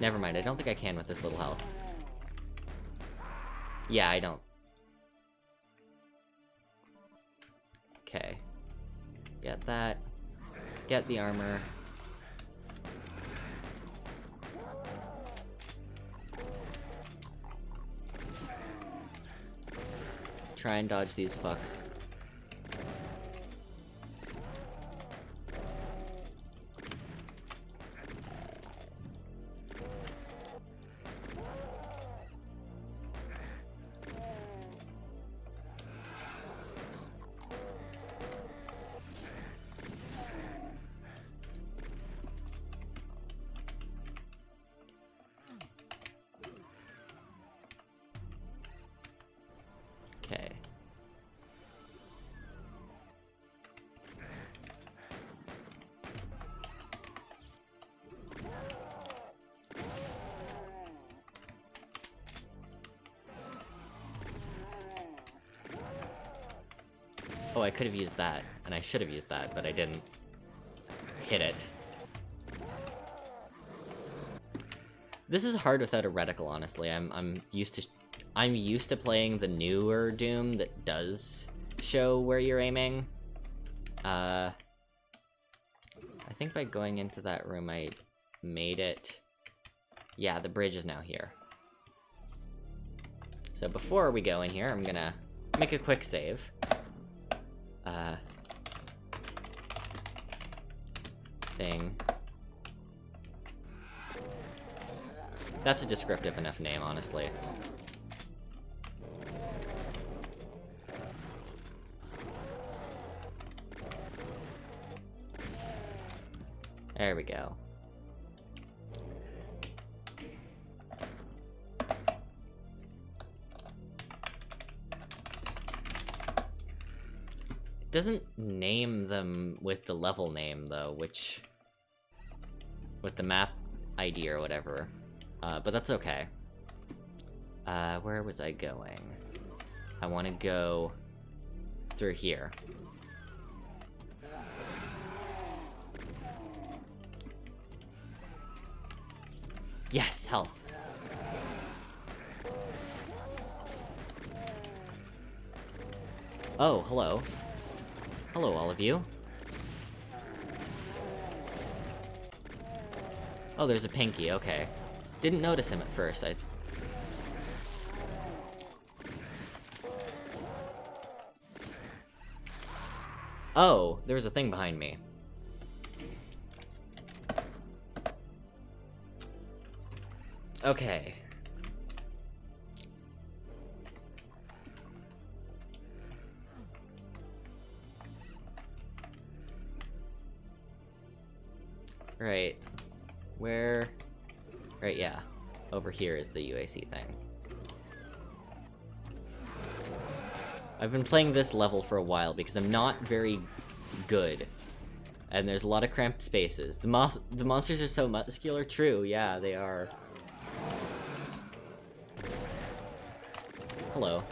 Never mind, I don't think I can with this little health. Yeah, I don't. Okay. Get that. Get the armor. Try and dodge these fucks. Oh, I could have used that, and I should have used that, but I didn't hit it. This is hard without a reticle, honestly. I'm I'm used to I'm used to playing the newer Doom that does show where you're aiming. Uh, I think by going into that room I made it... Yeah, the bridge is now here. So before we go in here, I'm gonna make a quick save. Uh, thing. That's a descriptive enough name, honestly. There we go. Doesn't name them with the level name, though, which... With the map ID or whatever. Uh, but that's okay. Uh, where was I going? I want to go through here. Yes, health. Oh, hello. Hello, all of you. Oh, there's a Pinky, okay. Didn't notice him at first, I... Oh, there was a thing behind me. Okay. Right. Where... Right, yeah. Over here is the UAC thing. I've been playing this level for a while because I'm not very good. And there's a lot of cramped spaces. The, mos the monsters are so muscular. True, yeah, they are. Hello.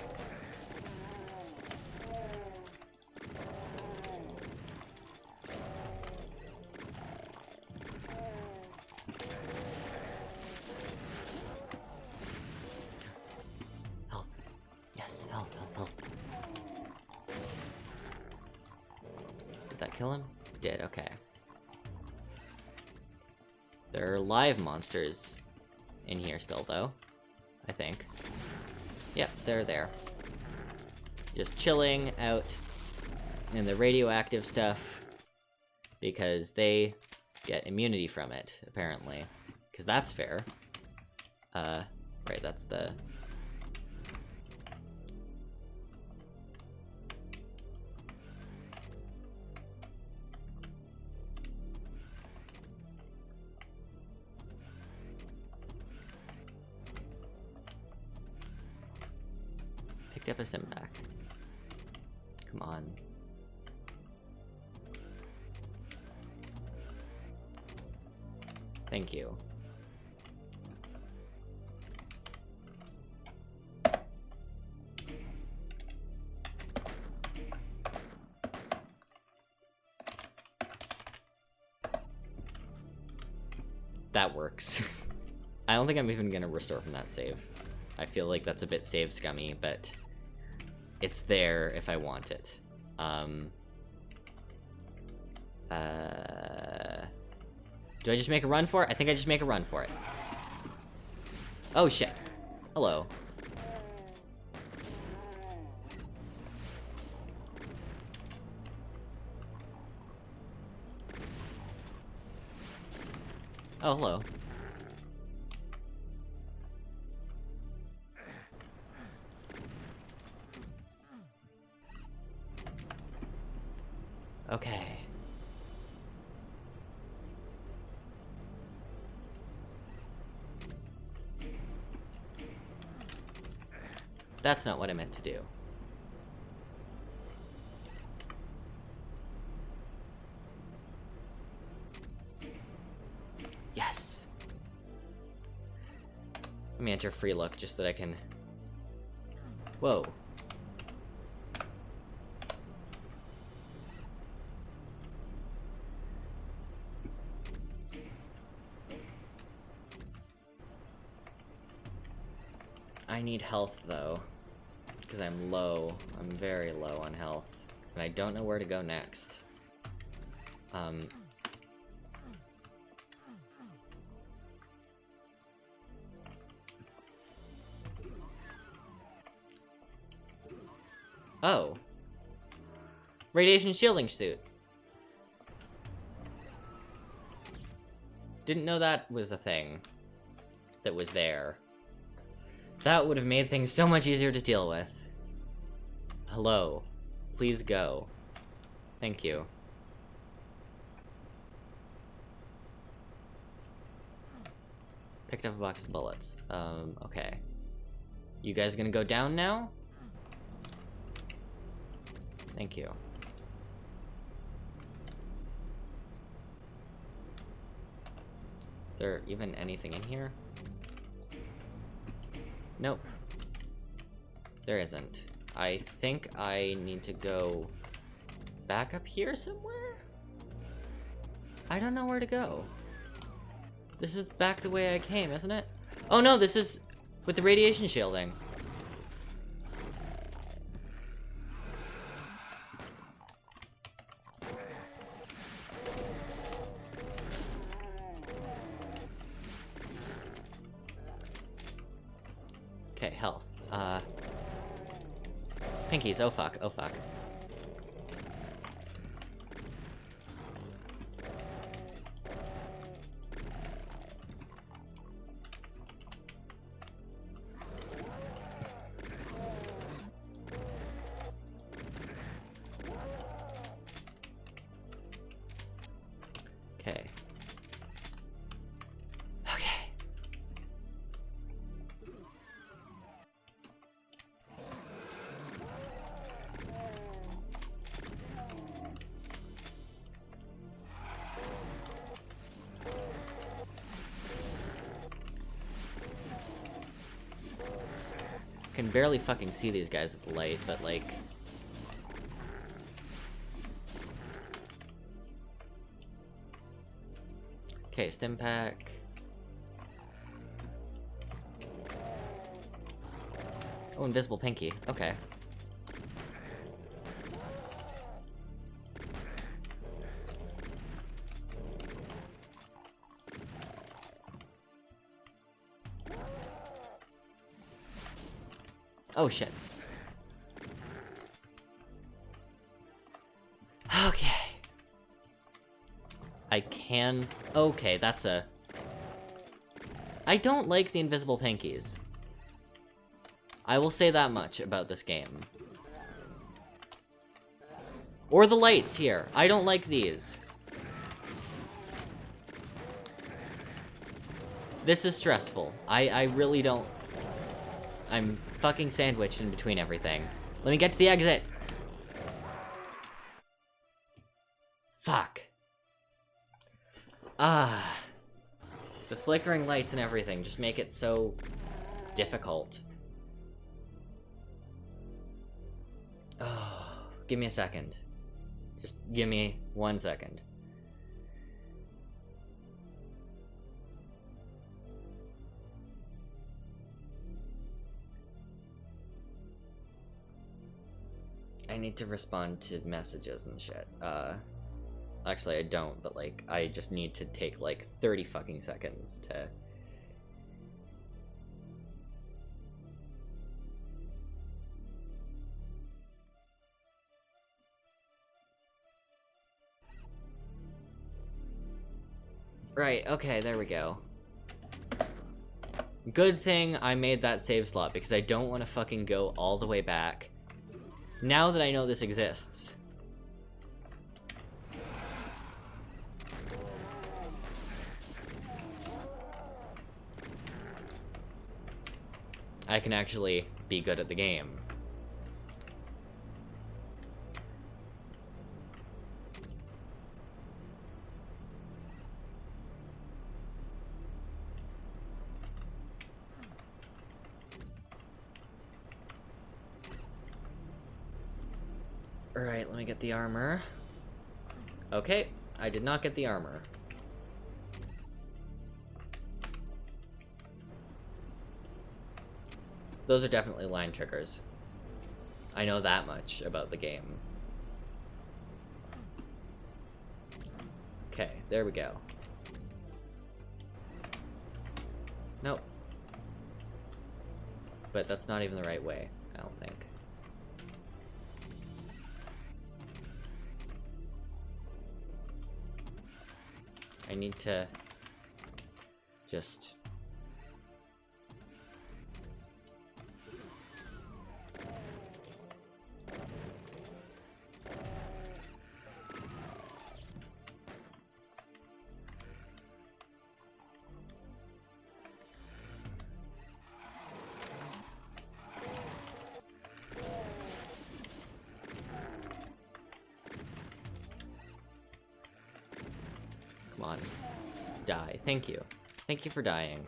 Monsters in here still, though. I think. Yep, they're there. Just chilling out in the radioactive stuff because they get immunity from it, apparently. Because that's fair. Uh, right, that's the... Picked up a stim pack. Come on. Thank you. That works. I don't think I'm even gonna restore from that save. I feel like that's a bit save scummy, but it's there if I want it. Um, uh, do I just make a run for it? I think I just make a run for it. Oh shit. Hello. Oh, hello. That's not what I meant to do. Yes! Let me enter free look just so that I can... Whoa. I need health, though. Because I'm low. I'm very low on health. And I don't know where to go next. Um... Oh. Radiation shielding suit. Didn't know that was a thing. That was there. That would have made things so much easier to deal with. Hello. Please go. Thank you. Picked up a box of bullets. Um, okay. You guys gonna go down now? Thank you. Is there even anything in here? Nope. There isn't. I think I need to go back up here somewhere? I don't know where to go. This is back the way I came, isn't it? Oh no, this is with the radiation shielding. Oh fuck, oh fuck. I can barely fucking see these guys with the light, but like... Okay, stim pack. Oh, invisible pinky. Okay. Oh shit. Okay. I can... Okay, that's a... I don't like the invisible pinkies. I will say that much about this game. Or the lights here. I don't like these. This is stressful. I, I really don't... I'm fucking sandwiched in between everything. Let me get to the exit! Fuck. Ah. The flickering lights and everything just make it so difficult. Oh, give me a second. Just give me one second. Need to respond to messages and shit. Uh, actually, I don't, but like, I just need to take like 30 fucking seconds to. Right, okay, there we go. Good thing I made that save slot, because I don't want to fucking go all the way back. Now that I know this exists. I can actually be good at the game. Alright, let me get the armor. Okay, I did not get the armor. Those are definitely line triggers. I know that much about the game. Okay, there we go. Nope. But that's not even the right way, I don't think. I need to just Thank you. Thank you for dying.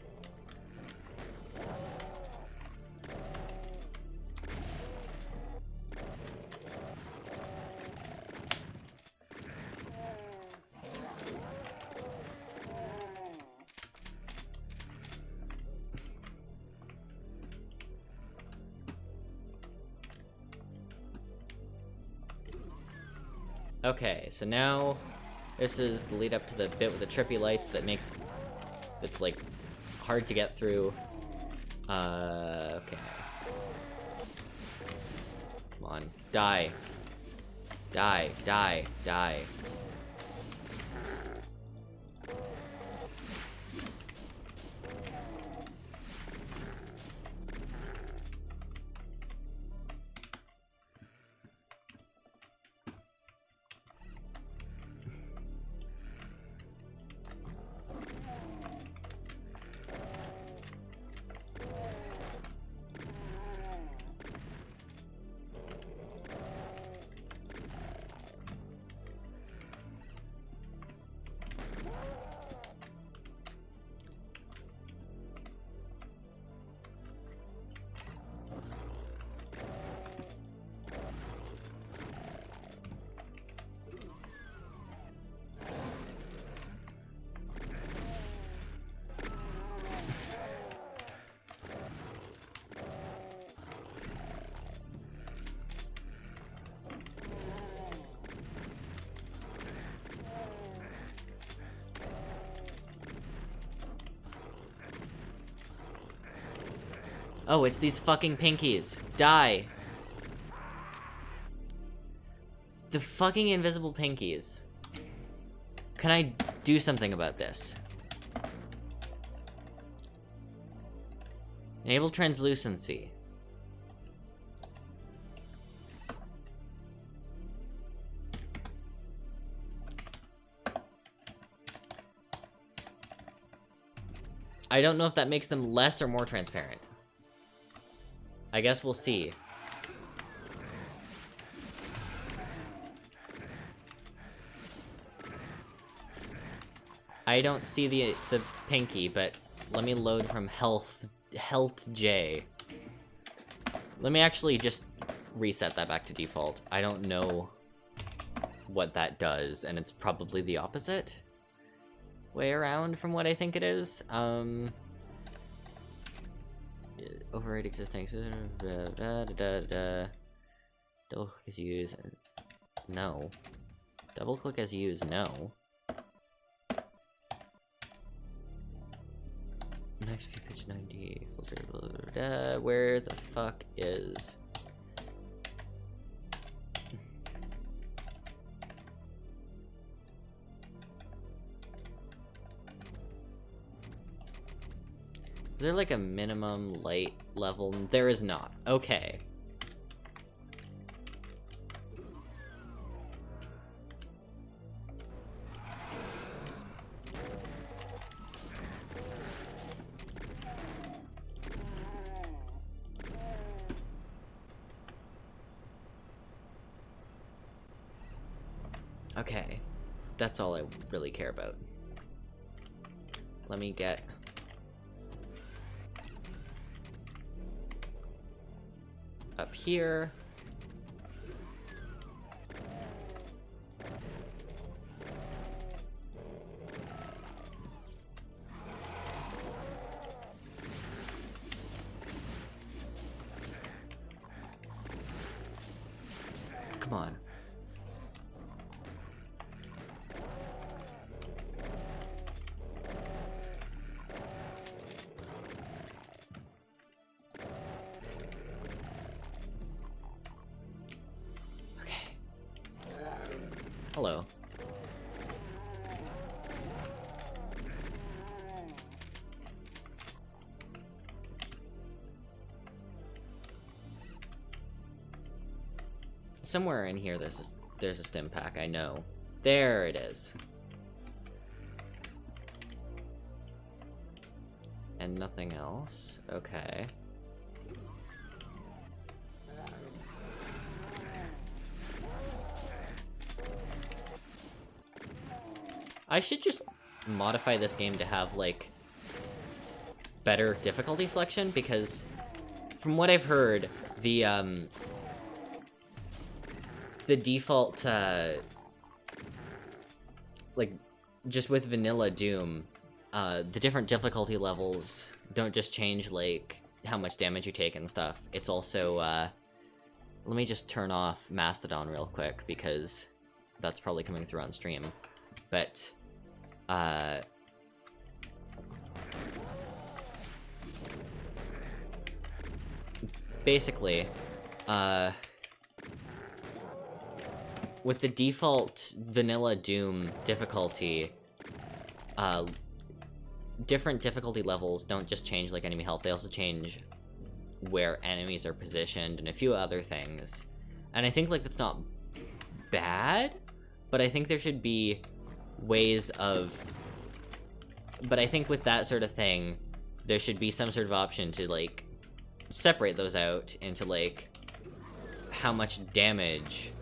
Okay, so now this is the lead up to the bit with the trippy lights that makes that's like hard to get through. Uh, okay. Come on. Die. Die, die, die. Oh, it's these fucking pinkies. Die. The fucking invisible pinkies. Can I do something about this? Enable translucency. I don't know if that makes them less or more transparent. I guess we'll see. I don't see the the pinky, but let me load from health health J. Let me actually just reset that back to default. I don't know what that does, and it's probably the opposite way around from what I think it is. Um, override existing. Da, da. Double click as used. No. Double click as used. No. Max view pitch 90. Filter. Blah, blah, blah, where the fuck is? Is there like a minimum light level? There is not. Okay. Okay. That's all I really care about. Let me get here. Somewhere in here there's a, there's a stim pack, I know. There it is. And nothing else. Okay. I should just modify this game to have, like, better difficulty selection, because from what I've heard, the, um, the default, uh, like, just with vanilla Doom, uh, the different difficulty levels don't just change, like, how much damage you take and stuff. It's also, uh, let me just turn off Mastodon real quick, because that's probably coming through on stream. But, uh... Basically, uh... with the default vanilla Doom difficulty, uh, different difficulty levels don't just change like enemy health, they also change where enemies are positioned and a few other things. And I think like that's not bad, but I think there should be ways of but I think with that sort of thing, there should be some sort of option to like separate those out into like how much damage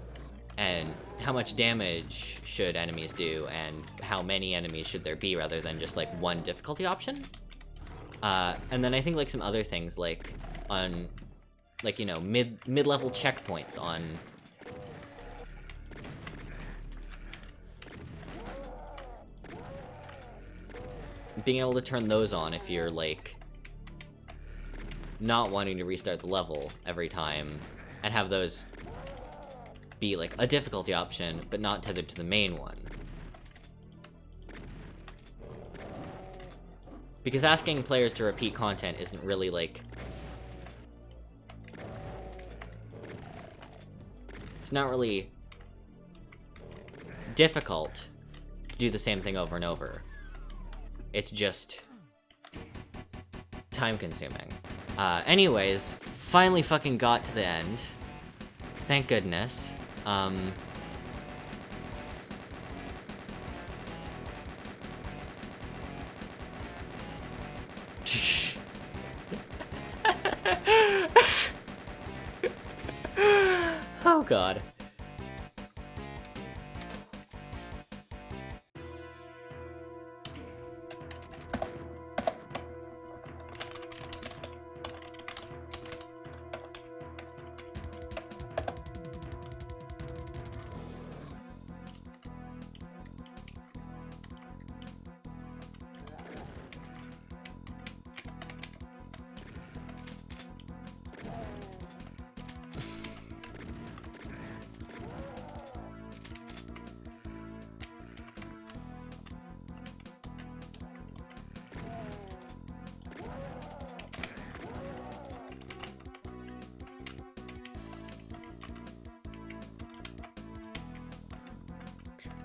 and how much damage should enemies do and how many enemies should there be rather than just like one difficulty option. Uh, and then I think like some other things like on like you know mid mid-level checkpoints on being able to turn those on if you're like not wanting to restart the level every time and have those be like a difficulty option but not tethered to the main one because asking players to repeat content isn't really like it's not really difficult to do the same thing over and over it's just time consuming. Uh, anyways, finally fucking got to the end. Thank goodness. Um...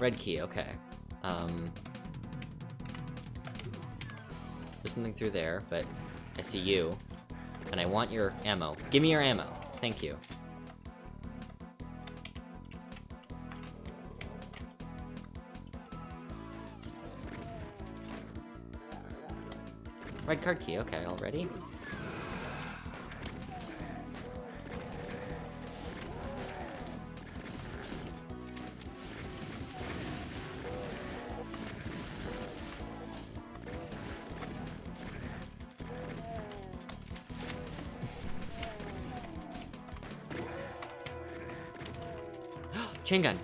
Red key, okay. Um... There's something through there, but I see you. And I want your ammo. Give me your ammo. Thank you. Red card key, okay, already? Chain gun.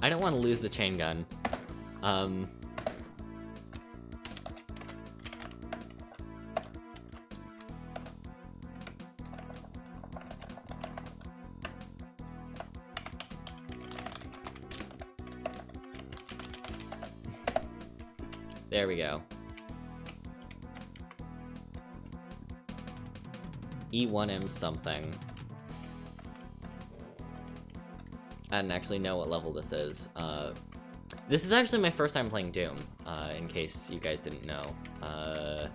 I don't want to lose the chain gun. Um... E1M something. I don't actually know what level this is. Uh, this is actually my first time playing Doom, uh, in case you guys didn't know. Uh,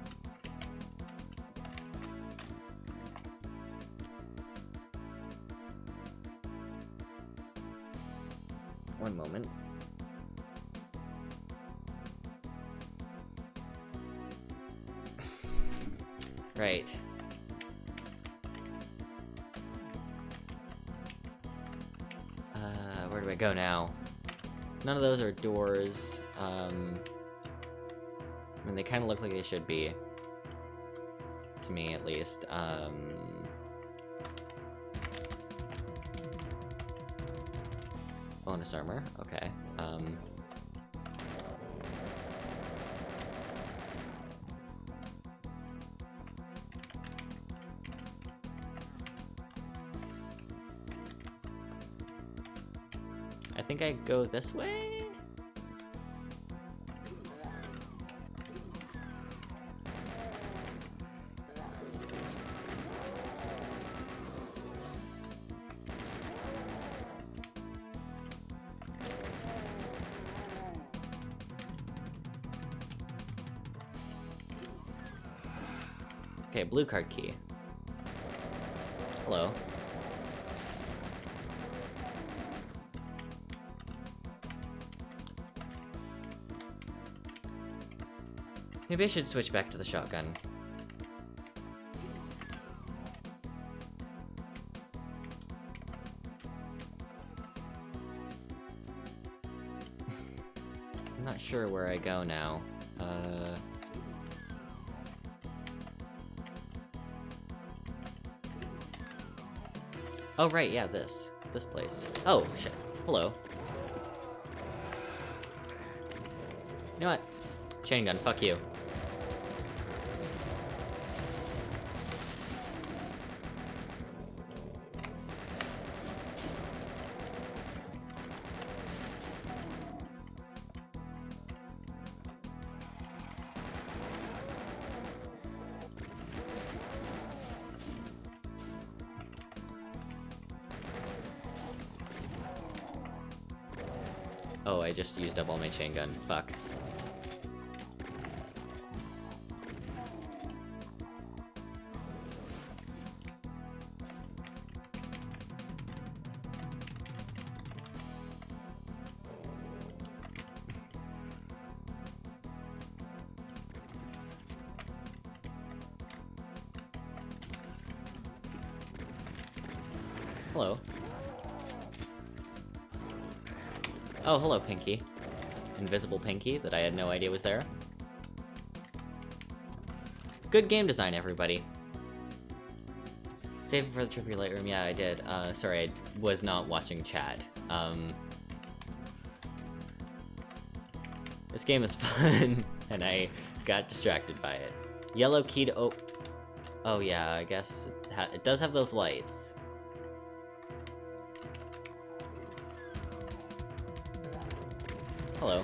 None of those are doors. Um, I mean, they kind of look like they should be. To me, at least. Um... Bonus armor, okay. Um... think I go this way? Okay, blue card key. Hello. Maybe I should switch back to the shotgun. I'm not sure where I go now. Uh... Oh, right, yeah, this. This place. Oh, shit. Hello. You know what? Chain gun, fuck you. Used up my chain gun. Fuck. Hello. Oh, hello, Pinky. Invisible Pinky that I had no idea was there. Good game design, everybody. Save it for the trip to your Lightroom. Yeah, I did. Uh, sorry, I was not watching chat. Um, this game is fun, and I got distracted by it. Yellow key to oh, oh yeah, I guess it, it does have those lights. Hello.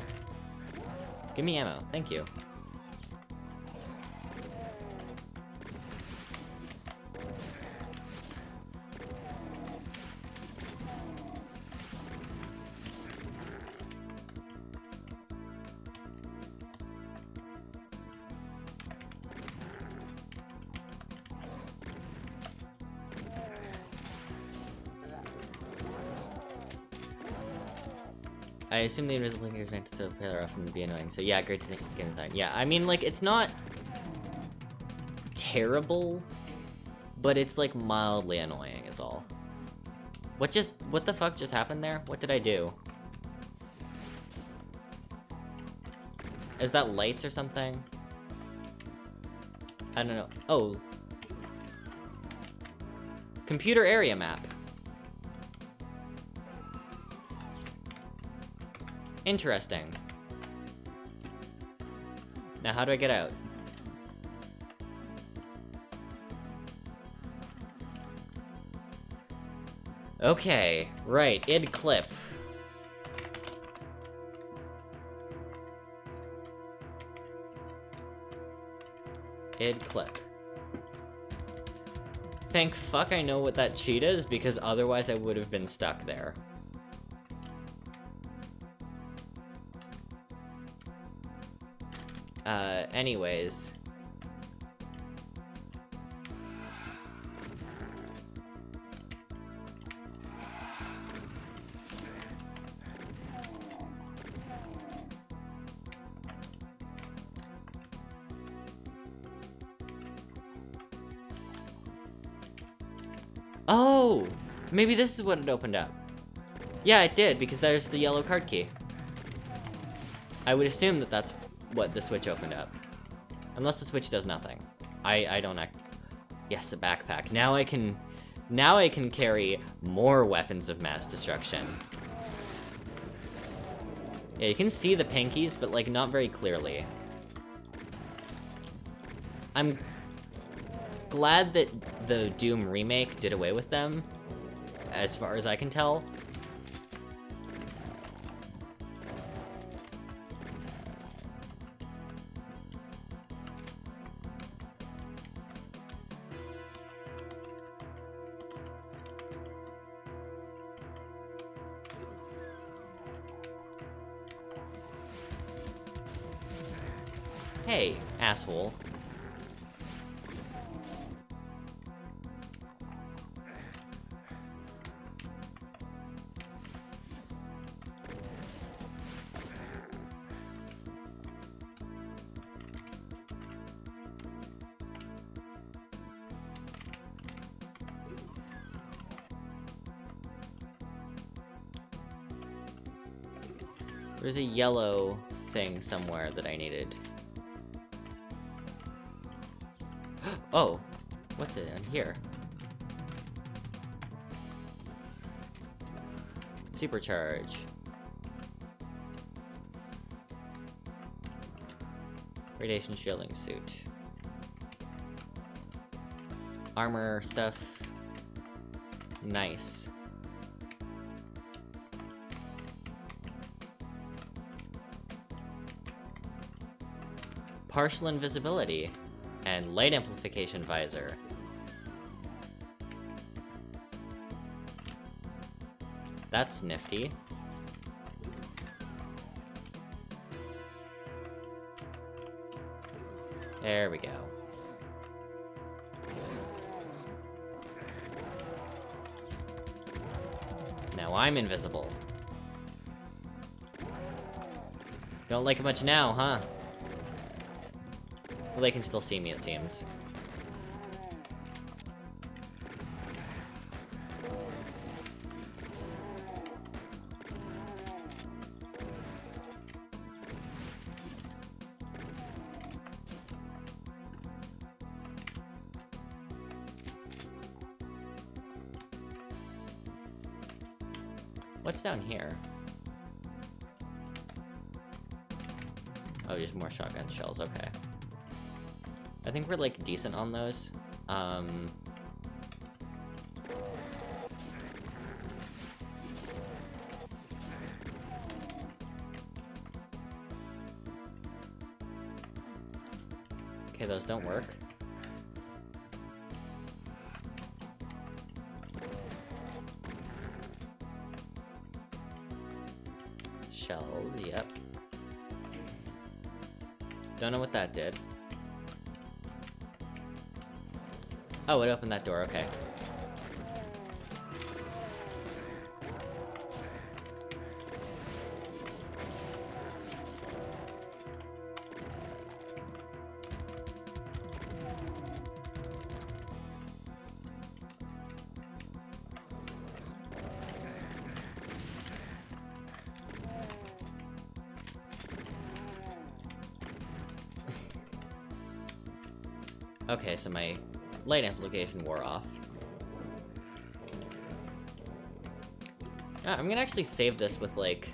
Give me ammo. Thank you. Assume the invisible is meant to pair off and be annoying. So yeah, great game design. Yeah, I mean, like, it's not terrible, but it's like mildly annoying is all. What just, what the fuck just happened there? What did I do? Is that lights or something? I don't know. Oh. Computer area map. Interesting. Now, how do I get out? Okay, right, idclip. Id clip. Thank fuck I know what that cheat is, because otherwise I would have been stuck there. Anyways. Oh! Maybe this is what it opened up. Yeah, it did, because there's the yellow card key. I would assume that that's what the switch opened up. Unless the switch does nothing. I, I don't act... Yes, a backpack. Now I can... Now I can carry more weapons of mass destruction. Yeah, you can see the pinkies, but, like, not very clearly. I'm glad that the Doom remake did away with them, as far as I can tell. There's a yellow thing somewhere that I needed. oh! What's it in here? Supercharge. Radiation shielding suit. Armor stuff. Nice. Partial invisibility, and light amplification visor. That's nifty. There we go. Now I'm invisible. Don't like it much now, huh? Well, they can still see me, it seems. Think we're, like, decent on those. Um... Okay, those don't work. Shells, yep. Don't know what that did. Oh, it opened that door, okay. okay, so my light amplification wore off. Ah, I'm gonna actually save this with, like...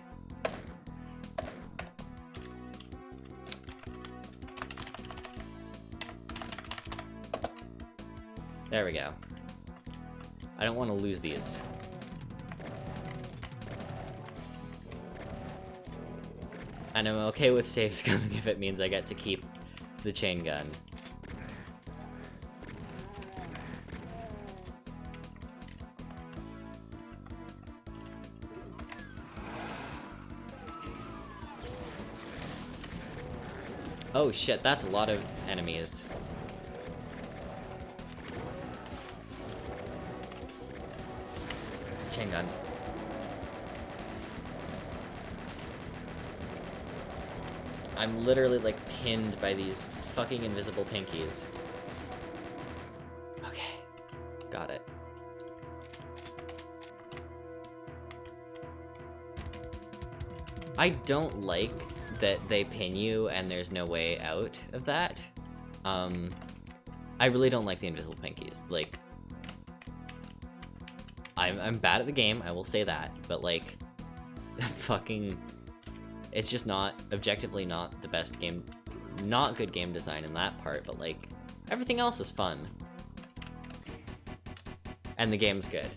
There we go. I don't want to lose these. And I'm okay with saves coming if it means I get to keep the chain gun. Oh shit, that's a lot of enemies. Chain gun. I'm literally like pinned by these fucking invisible pinkies. Okay. Got it. I don't like that they pin you and there's no way out of that. Um, I really don't like the invisible pinkies. Like, I'm, I'm bad at the game, I will say that, but like, fucking, it's just not, objectively not the best game, not good game design in that part, but like, everything else is fun. And the game's good.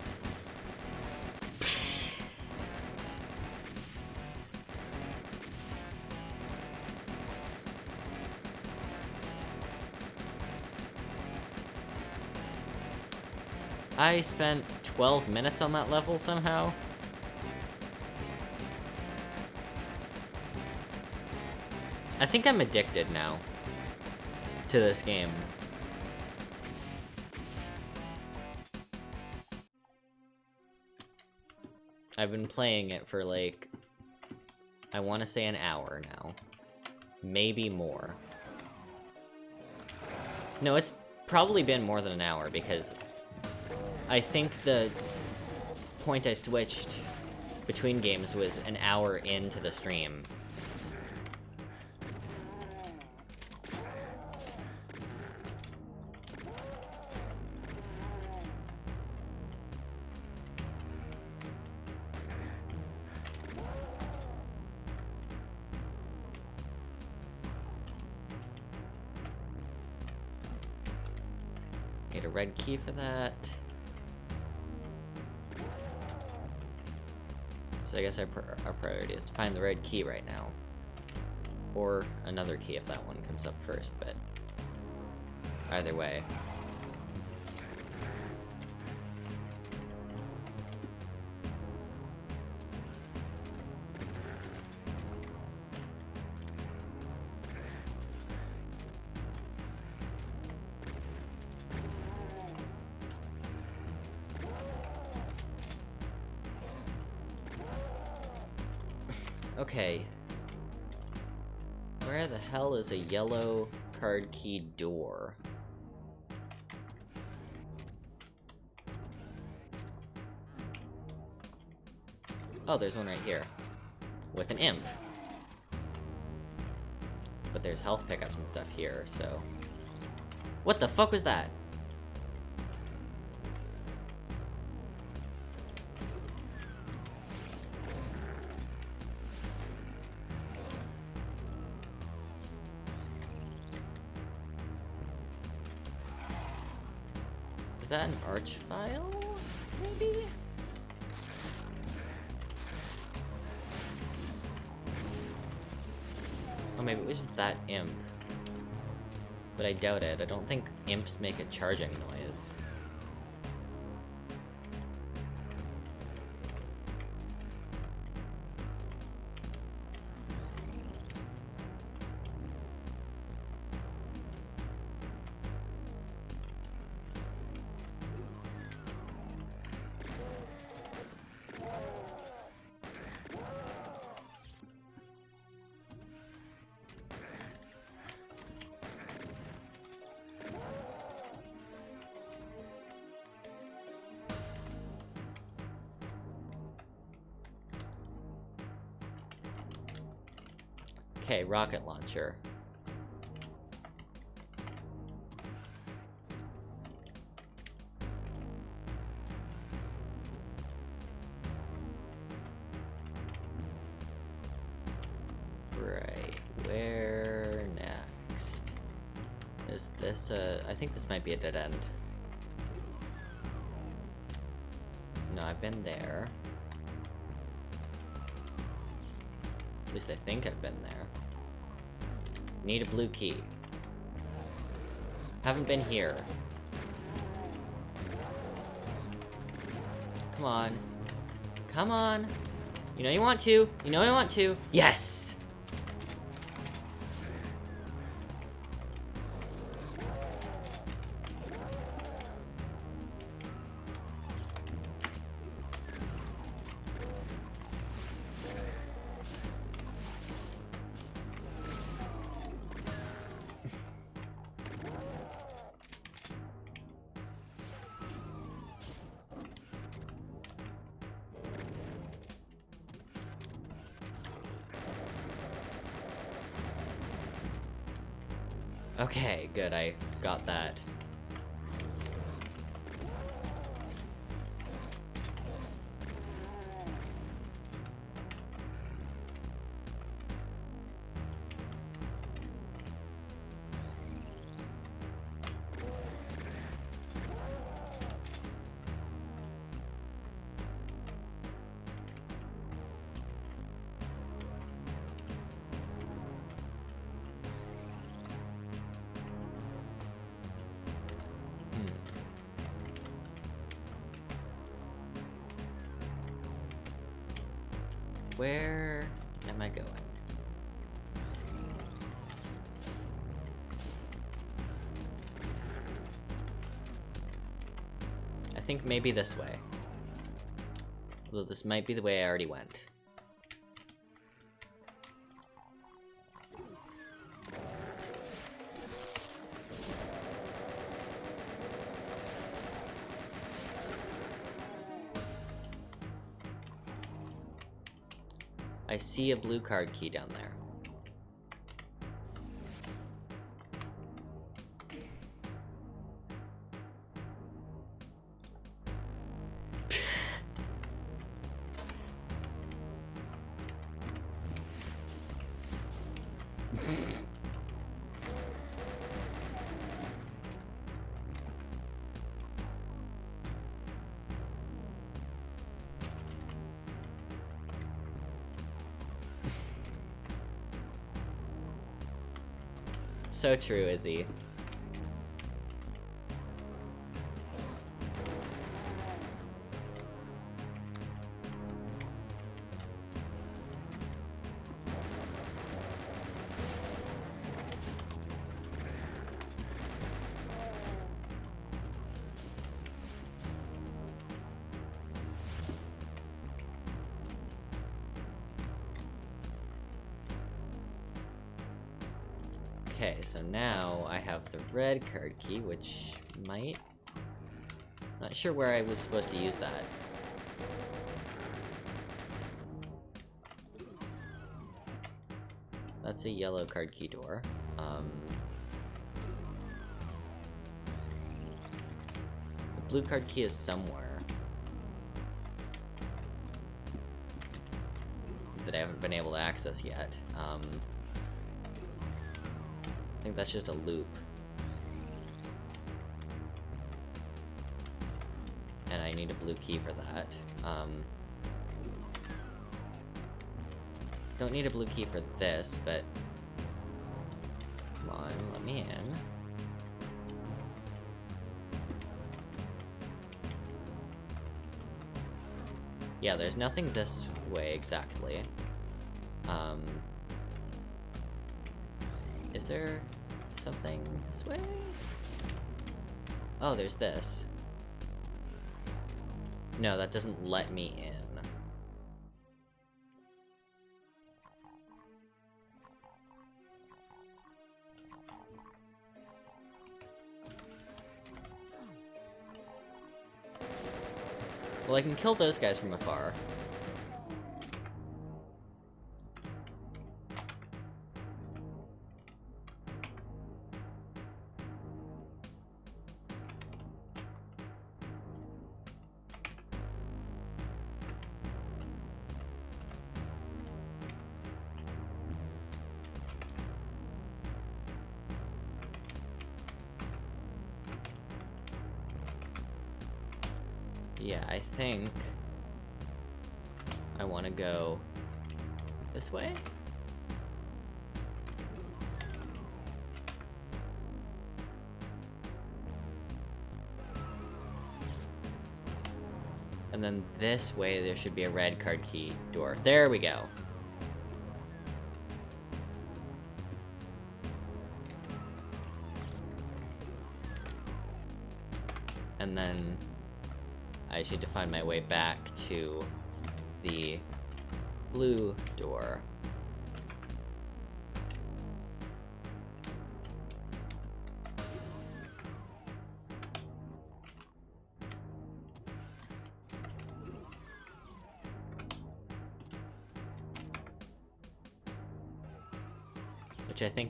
I spent 12 minutes on that level somehow. I think I'm addicted now. to this game. I've been playing it for like, I want to say an hour now. Maybe more. No, it's probably been more than an hour because I think the point I switched between games was an hour into the stream. Find the red key right now. Or another key if that one comes up first, but either way. Yellow card key door? Oh, there's one right here. With an imp. But there's health pickups and stuff here, so... What the fuck was that? Imps make a charging noise. Think this might be a dead end. No, I've been there. At least I think I've been there. Need a blue key. Haven't been here. Come on. Come on. You know you want to. You know you want to. Yes! Think maybe this way. Although this might be the way I already went. I see a blue card key down there. So true, Izzy. Red card key, which might... Not sure where I was supposed to use that. That's a yellow card key door. Um, the blue card key is somewhere. That I haven't been able to access yet. Um, I think that's just a loop. I need a blue key for that. Um, don't need a blue key for this, but... Come on, let me in. Yeah, there's nothing this way exactly. Um... Is there something this way? Oh, there's this. No, that doesn't let me in. Well, I can kill those guys from afar. This way there should be a red card key door. There we go. And then I should find my way back to the blue door.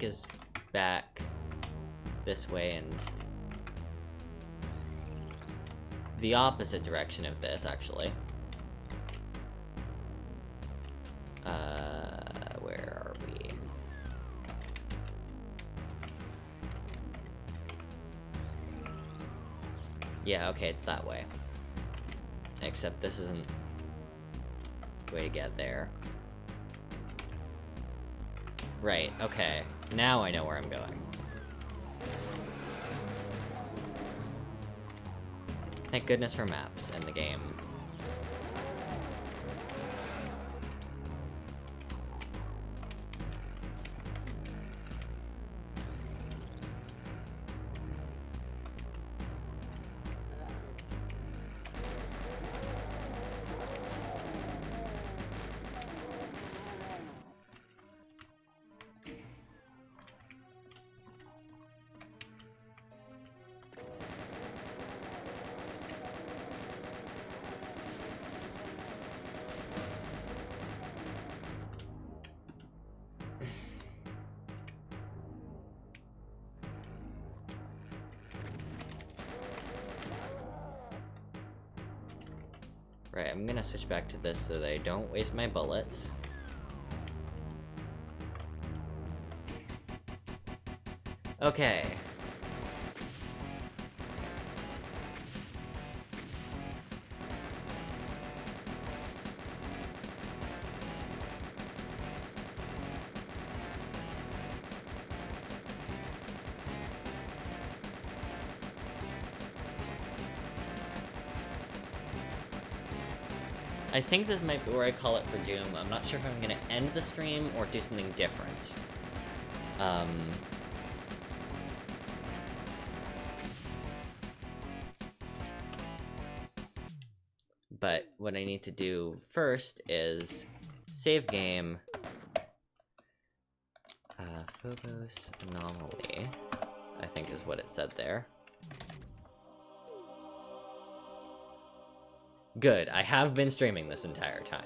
Think is back this way and the opposite direction of this, actually. Uh, where are we? Yeah, okay, it's that way. Except this isn't way to get there. Right, okay. Now I know where I'm going. Thank goodness for maps in the game. Switch back to this so I don't waste my bullets. Okay. I think this might be where I call it for Doom. I'm not sure if I'm gonna end the stream or do something different. Um... But what I need to do first is save game, uh, Phobos Anomaly, I think is what it said there. Good, I have been streaming this entire time.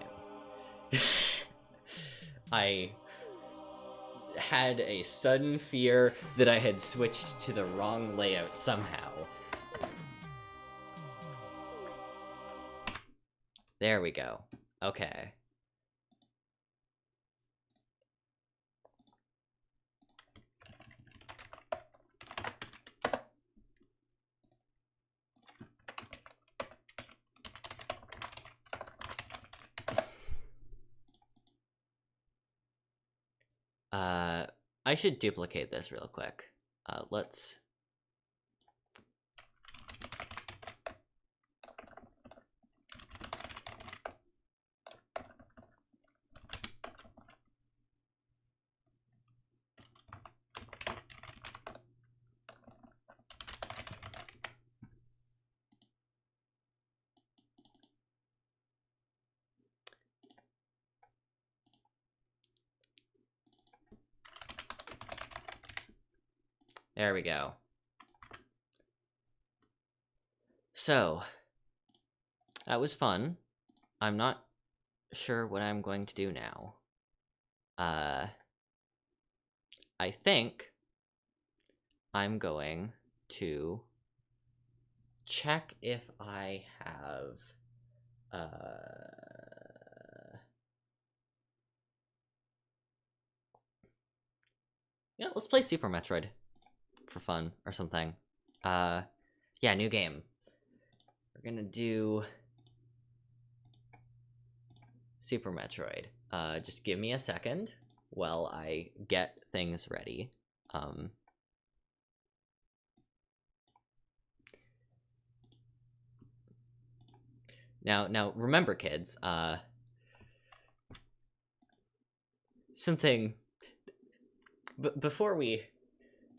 I had a sudden fear that I had switched to the wrong layout somehow. There we go. Okay. Uh, I should duplicate this real quick. Uh, let's... we go. So, that was fun. I'm not sure what I'm going to do now. Uh, I think I'm going to check if I have, uh, you know, let's play Super Metroid for fun or something. Uh, yeah, new game. We're gonna do Super Metroid. Uh, just give me a second while I get things ready. Um, now, now remember, kids. Uh, something. B before we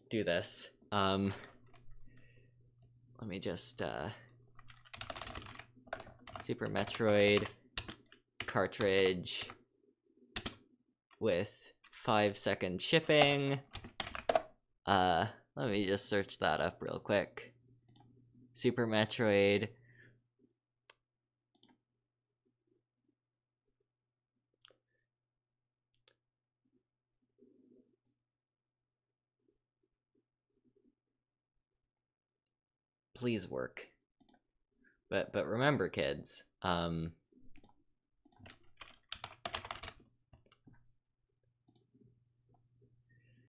do this. Um, let me just, uh, Super Metroid cartridge with five second shipping. Uh, let me just search that up real quick. Super Metroid. Please work. But but remember kids, um